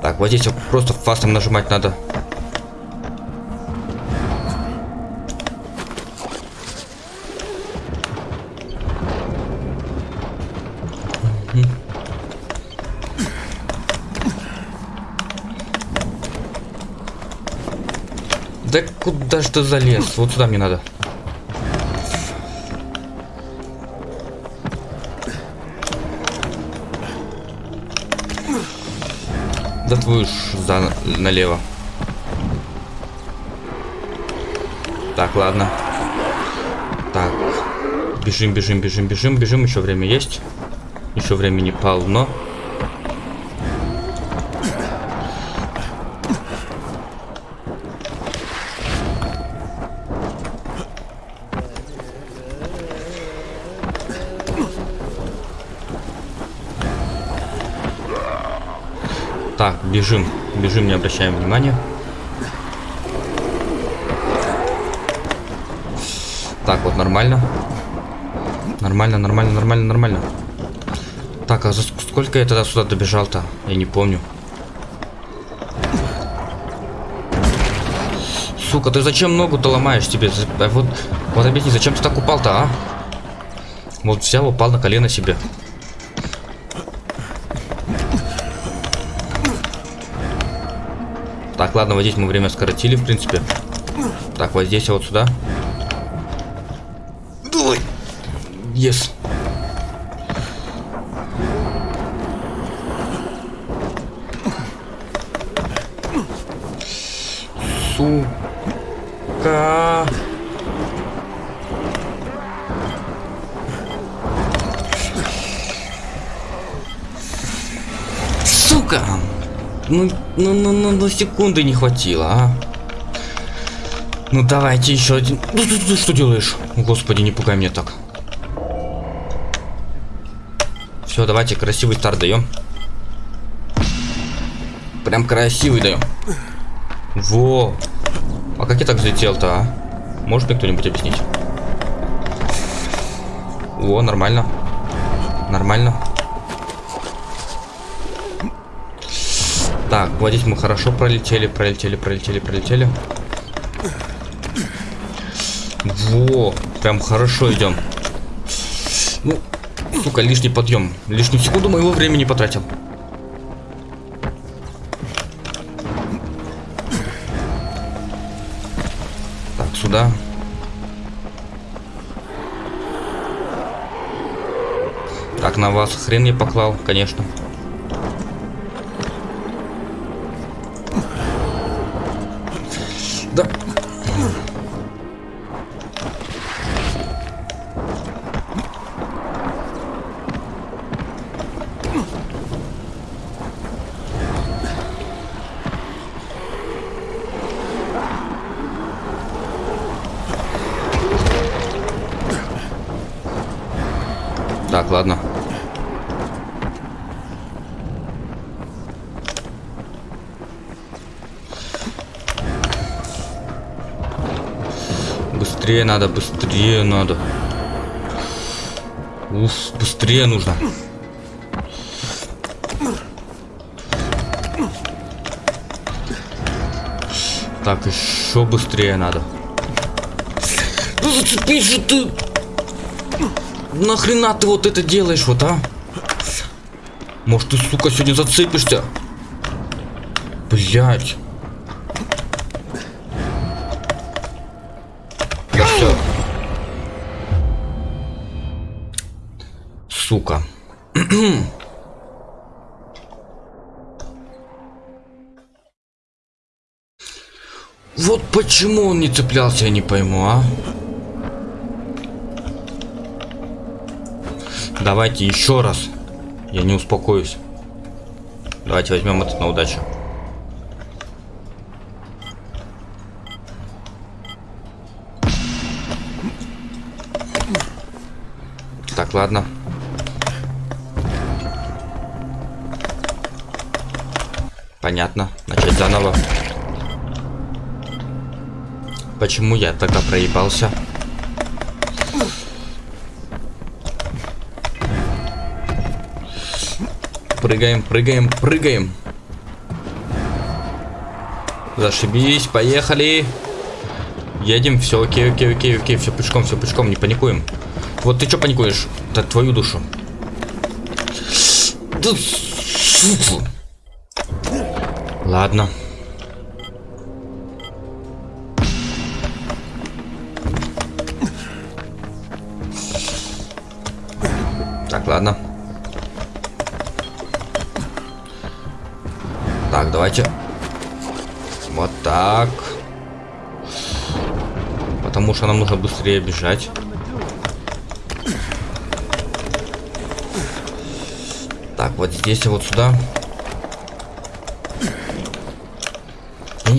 S2: Так, вот здесь просто фастом нажимать надо. Куда ты залез? Вот сюда мне надо. Да твою ж за налево. Так, ладно. Так. Бежим, бежим, бежим, бежим, бежим. Еще время есть. Еще времени полно. Бежим. Бежим, не обращаем внимания. Так, вот нормально. Нормально, нормально, нормально, нормально. Так, а за сколько я тогда сюда добежал-то? Я не помню. Сука, ты зачем ногу-то ломаешь тебе? А вот, вот объясни, зачем ты так упал-то, а? Вот взял, упал на колено себе. Так, ладно, вот здесь мы время скоротили, в принципе. Так, вот здесь, вот сюда. Давай. Yes. Сука. Сука. Ну, ну, ну, ну, ну, секунды не хватило, а. Ну, давайте еще один. Ну, ты, ты, ты что делаешь? Господи, не пугай меня так. Все, давайте красивый старт даем. Прям красивый даем. Во. А как я так взлетел-то, а? Может мне кто-нибудь объяснить? О, нормально. Нормально. Так, вот здесь мы хорошо пролетели, пролетели, пролетели, пролетели. Во, прям хорошо идем. Ну, сука, лишний подъем. Лишнюю секунду моего времени потратил. Так, сюда. Так, на вас хрен не поклал, конечно. Да. Надо, быстрее надо. Уф, быстрее нужно. Так, еще быстрее надо. Да зацепись же ты! Нахрена ты вот это делаешь, вот, а? Может, ты, сука, сегодня зацепишься? Блять. Сука. Вот почему он не цеплялся, я не пойму, а? Давайте еще раз. Я не успокоюсь. Давайте возьмем этот на удачу. Так, ладно. Понятно. Начать заново. Почему я тогда проебался? Прыгаем, прыгаем, прыгаем. Зашибись, поехали. Едем, все, окей, окей, окей, окей, все пешком, все пешком, не паникуем. Вот ты что паникуешь? Да твою душу. Ладно. Так, ладно. Так, давайте. Вот так. Потому что нам нужно быстрее бежать. Так, вот здесь и вот сюда.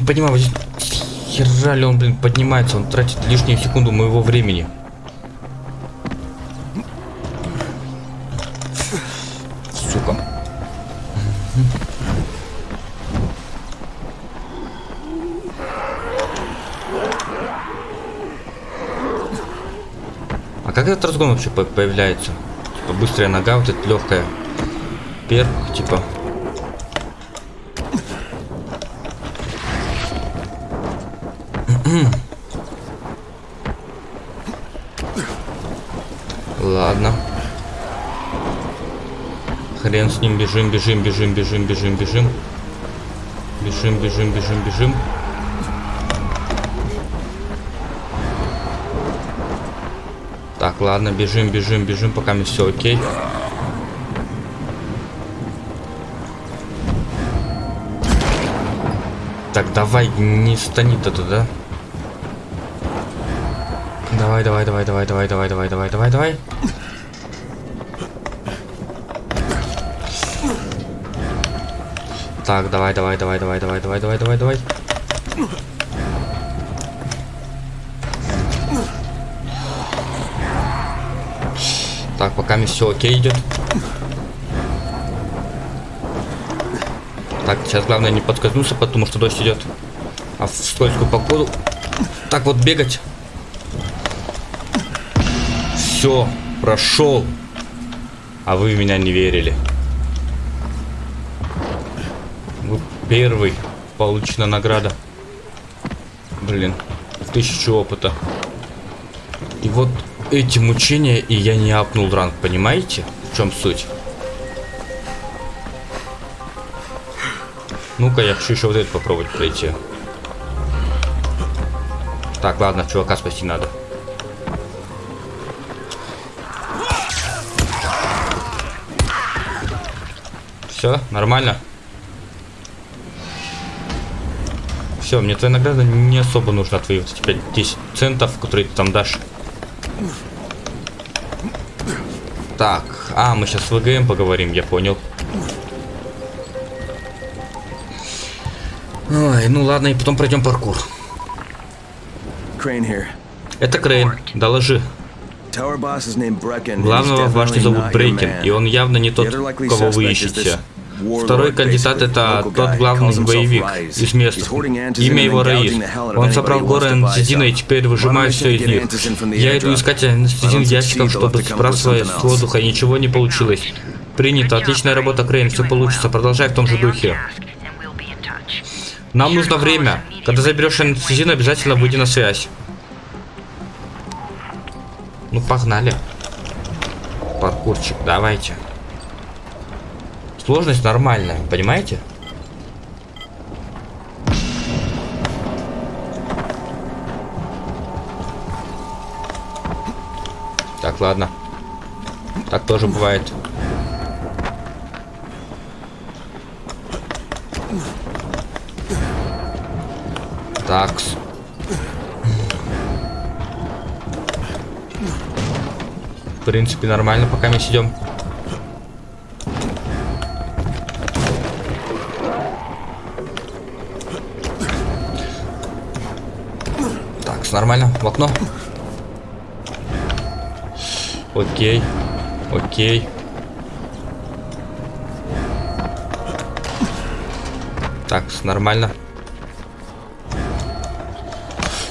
S2: Понимаю, вот здесь хера ли он, блин, поднимается, он тратит лишнюю секунду моего времени. Сука. А как этот разгон вообще появляется? Типа быстрая нога, вот эта легкая. Перк, типа. Ладно. Хрен с ним, бежим, бежим, бежим, бежим, бежим, бежим. Бежим, бежим, бежим, бежим. Так, ладно, бежим, бежим, бежим, пока мне все окей. Так, давай, не стани то туда. Давай, давай, давай, давай, давай, давай, давай, давай, давай, давай. Так, давай, давай, давай, давай, давай, давай, давай, давай, давай. Так, пока все окей идет. Так, сейчас главное не подскользнуться, потому что дождь идет. А в скользкую погоду так вот бегать все, прошел. А вы меня не верили. Вы Первый. Получена награда. Блин. Тысячу опыта. И вот эти мучения, и я не апнул ранг, понимаете? В чем суть? Ну-ка, я хочу еще вот это попробовать пройти. Так, ладно, чувака спасти надо. Все, нормально. Все, мне твоя награда не особо нужна, твои вот эти 10 центов, которые ты там дашь. Так, а, мы сейчас с ВГМ поговорим, я понял. Ой, ну ладно, и потом пройдем паркур. Это Крейн, доложи. Главного башни зовут Брейкен, и он явно не тот, кого вы ищете. Второй кандидат это тот главный боевик из мест. Имя его Раис. Он собрал горы анестезина и теперь выжимает все из них. Я иду искать анестезин в ящиках, чтобы сбрасывать с воздуха, ничего не получилось. Принято. Отличная работа, Крейн. Все получится. Продолжай в том же духе. Нам нужно время. Когда заберешь анестезин, обязательно выйди на связь. Ну, погнали. Паркурчик, давайте. Сложность нормальная, понимаете? Так, ладно. Так тоже бывает. Такс. В принципе, нормально, пока мы сидим. Нормально. В окно. Окей. Окей. Так, нормально.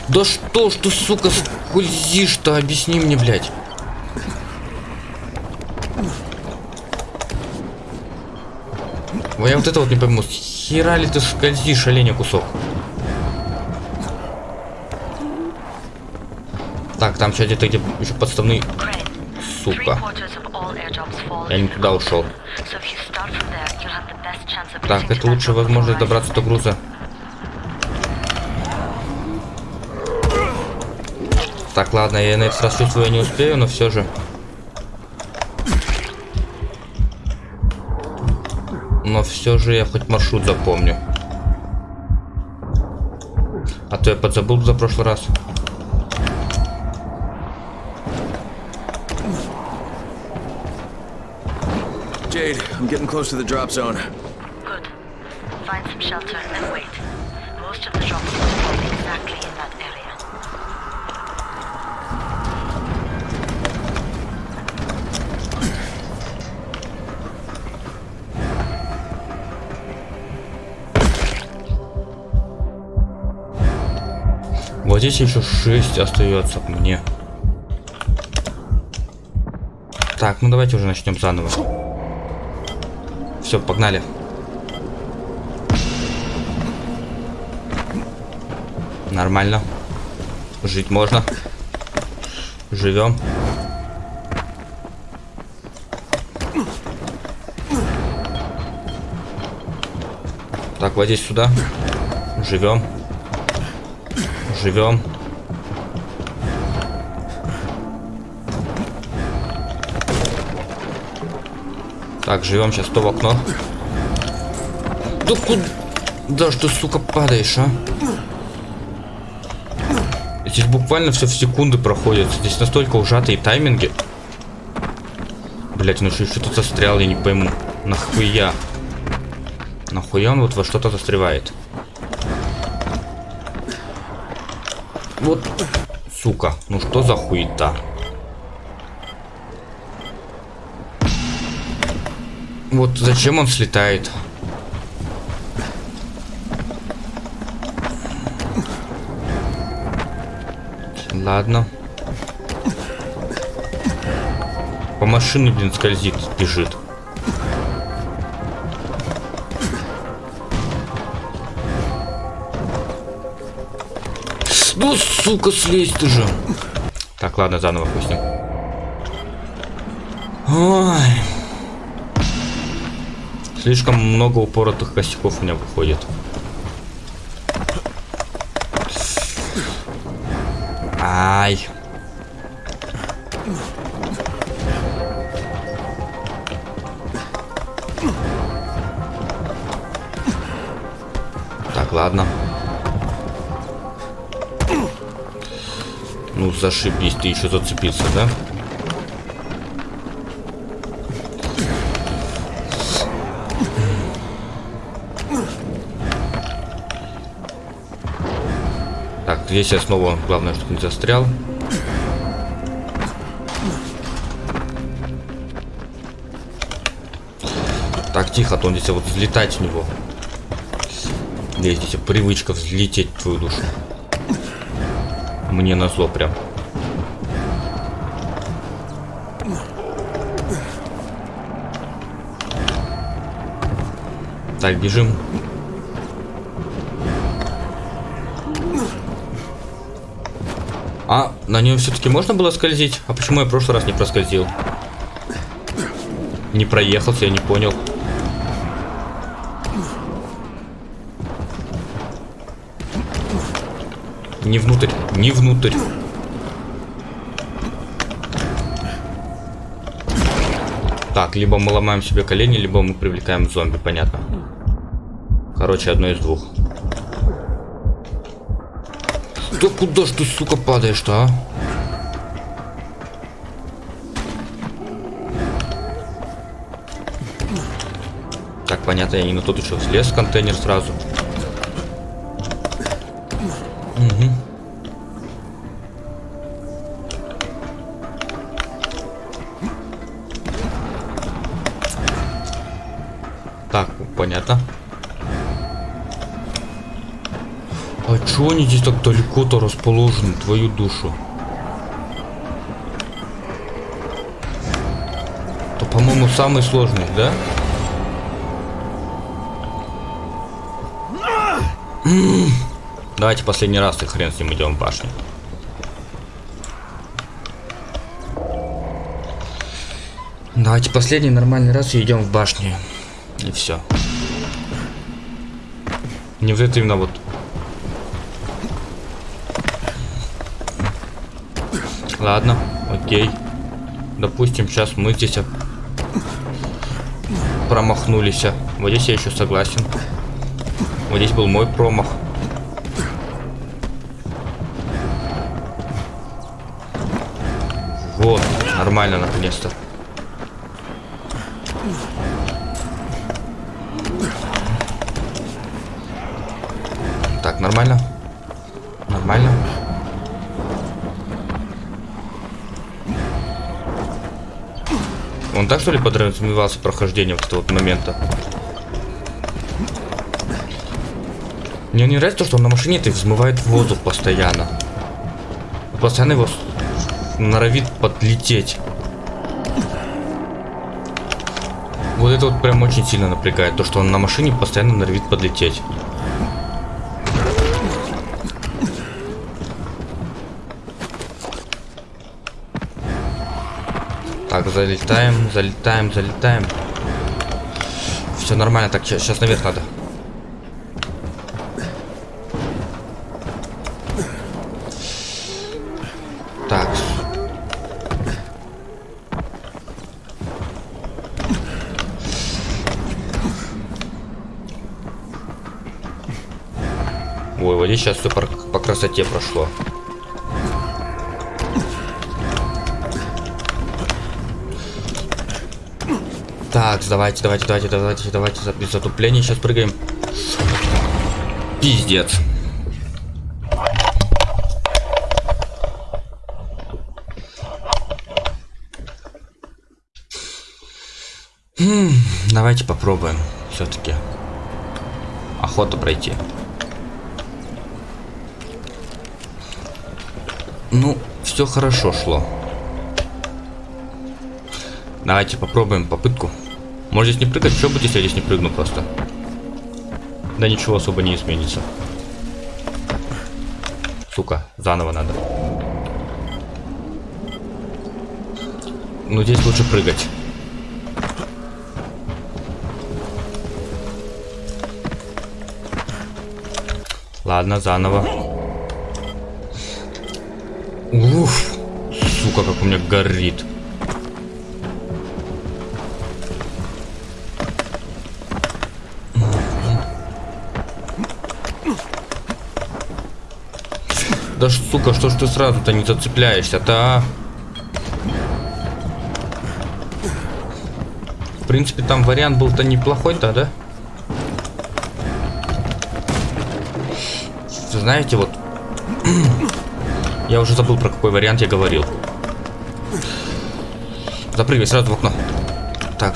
S2: Да что ж ты, сука, скользишь-то? Объясни мне, блядь. Я вот это вот не пойму. Хера ли ты скользишь, оленя кусок? Так, там сейчас где-то где еще подставный... Сука. Я не туда ушел. Так, это лучшая возможность добраться до груза. Так, ладно, я на этот раз чувствую, я не успею, но все же. Но все же я хоть маршрут запомню. А то я подзабыл за прошлый раз.
S1: I'm getting close to the drop zone. Good. Find some shelter and wait. Most of the drops will be exactly in that area.
S2: Вот здесь еще 6 остается мне. Так, ну давайте уже начнем заново. Все, погнали. Нормально. Жить можно. Живем. Так, вот сюда. Живем. Живем. Так, живем сейчас то в окно. Да куда? Да что, сука, падаешь, а? Здесь буквально все в секунды проходит. Здесь настолько ужатые тайминги. Блять, ну что, что тут застрял, я не пойму. Нахуя? Нахуя он вот во что-то застревает? Вот, сука, ну что за хуета? Вот зачем он слетает? Ладно. По машине, блин, скользит, бежит. Ну, сука, слезь ты же. Так, ладно, заново пустим. Ой. Слишком много упоротых косяков у меня выходит. Ай. Так, ладно. Ну, зашибись, ты еще зацепился, да? Так, здесь я снова, главное, чтобы не застрял. Так, тихо, а то он здесь вот взлетать в него. Есть здесь привычка взлететь в твою душу. Мне на зло прям. Так, бежим. На нее все-таки можно было скользить? А почему я в прошлый раз не проскользил? Не проехался, я не понял. Не внутрь, не внутрь. Так, либо мы ломаем себе колени, либо мы привлекаем зомби, понятно. Короче, одно из двух. Да куда ж ты, сука, падаешь-то, а? Так, понятно, я не на тот еще слез контейнер сразу. Они здесь так далеко-то расположены, твою душу? То, по-моему, самый сложный, да? Давайте последний раз и хрен с ним идем в башню. Давайте последний нормальный раз и идем в башню. И все. Не вот это именно вот. Ладно, окей. Допустим, сейчас мы здесь промахнулись. Вот здесь я еще согласен. Вот здесь был мой промах. Вот, нормально наконец-то. Так, нормально? Нормально? Он так что ли подразумевался прохождение вот этого вот момента? Мне не нравится то, что он на машине ты взмывает воздух постоянно. Постоянно его норовит подлететь. Вот это вот прям очень сильно напрягает, то что он на машине постоянно норовит подлететь. Залетаем, залетаем, залетаем. Все нормально, так, сейчас наверх надо. Ой, сейчас все по, по красоте прошло. Так, давайте, давайте, давайте, давайте, давайте, без затупления сейчас прыгаем. Пиздец. Хм, давайте попробуем все-таки. Охота пройти. Ну, все хорошо шло. Давайте попробуем попытку. Может здесь не прыгать? Что будет, если я здесь не прыгну просто? Да ничего особо не изменится. Сука, заново надо. Ну, здесь лучше прыгать. Ладно, заново. Уф. Сука, как у меня горит. Да сука, что ж ты сразу-то не зацепляешься-то, а? В принципе, там вариант был-то неплохой-то, да? Знаете, вот... *clears throat* я уже забыл, про какой вариант я говорил. Запрыгивай сразу в окно. Так.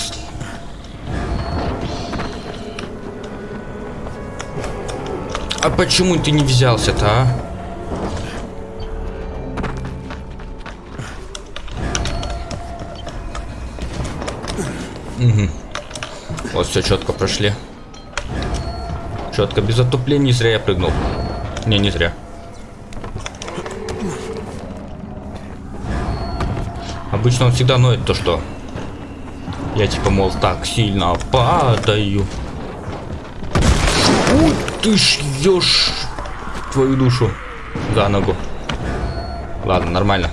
S2: А почему ты не взялся-то, а? Угу. Вот все четко прошли. Четко, без отупления, зря я прыгнул. Не, не зря. Обычно он всегда ноет то, что я типа, мол, так сильно падаю. Ух ты ж ешь твою душу за ногу. Ладно, нормально.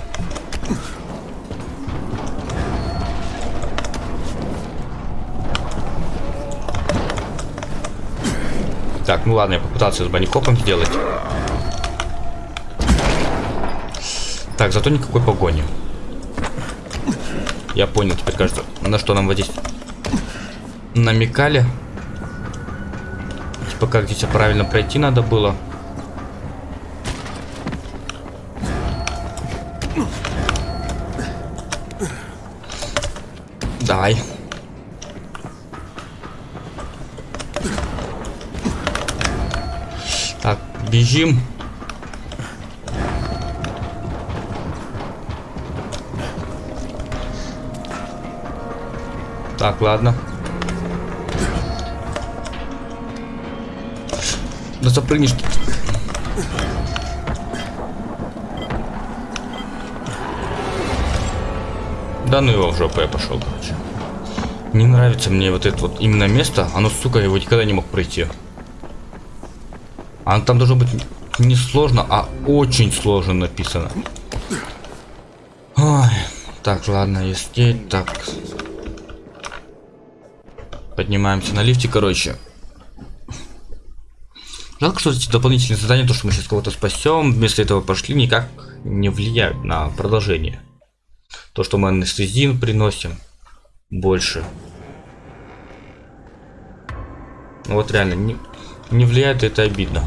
S2: Так, ну ладно, я попытался с банникопом сделать. Так, зато никакой погони. Я понял теперь, кажется, на что нам вот здесь намекали. Типа, как здесь правильно пройти надо было. Бежим. Так, ладно. Да запрыгнешь. Да ну его в жопу я пошел, короче. Не нравится мне вот это вот именно место. Оно, сука, его никогда не мог пройти. А там должно быть не сложно, а очень сложно написано. Ой. Так, ладно, если так. Поднимаемся на лифте, короче. Жалко, что эти дополнительные задания, то, что мы сейчас кого-то спасем, вместо этого пошли, никак не влияют на продолжение. То, что мы анестезин приносим, больше. Вот реально, не, не влияет, это обидно.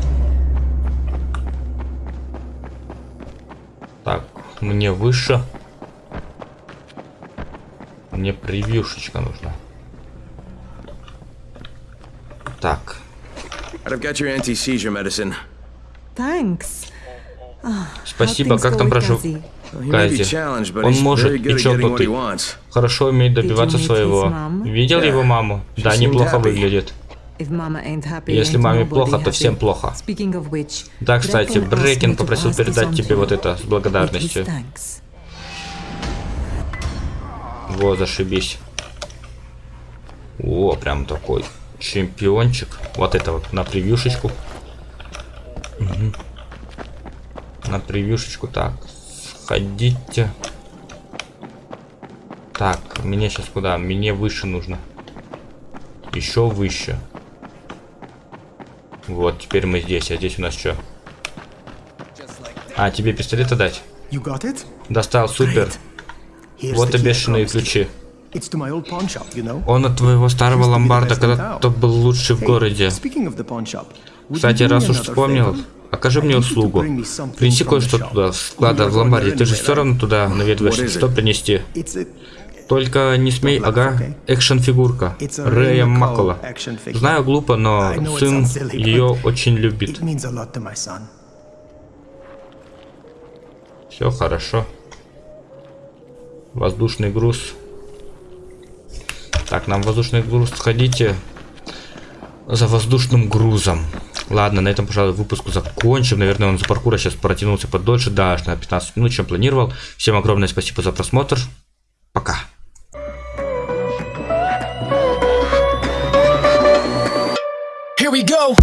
S2: Так, мне выше. Мне превьюшечка нужна. Так. Спасибо, как там прошу Кази? Он может и чокнутый. Хорошо умеет добиваться своего. Видел его маму? Да, неплохо выглядит. Если маме плохо, то всем плохо. Да, кстати, Брекин попросил передать тебе вот это с благодарностью. Во, зашибись. О, прям такой чемпиончик. Вот это вот на превьюшечку. Угу. На превьюшечку. Так, сходите. Так, мне сейчас куда? Мне выше нужно. Еще выше. Вот, теперь мы здесь. А здесь у нас что? А, тебе пистолет дать? Достал, супер. Вот и бешеные ключи. Он от твоего старого ломбарда когда-то был лучший в городе. Кстати, раз уж вспомнил, окажи мне услугу. Принеси кое-что туда, склада в ломбарде. Ты же все равно туда наведываешься. Что принести? Только не смей, ага, экшен-фигурка. Рэя Макола. Знаю, глупо, но сын ее очень любит. Все хорошо. Воздушный груз. Так, нам воздушный груз сходите за воздушным грузом. Ладно, на этом, пожалуй, выпуск закончим. Наверное, он за паркура сейчас протянулся подольше, да, аж на 15 минут, чем планировал. Всем огромное спасибо за просмотр. Пока. we go.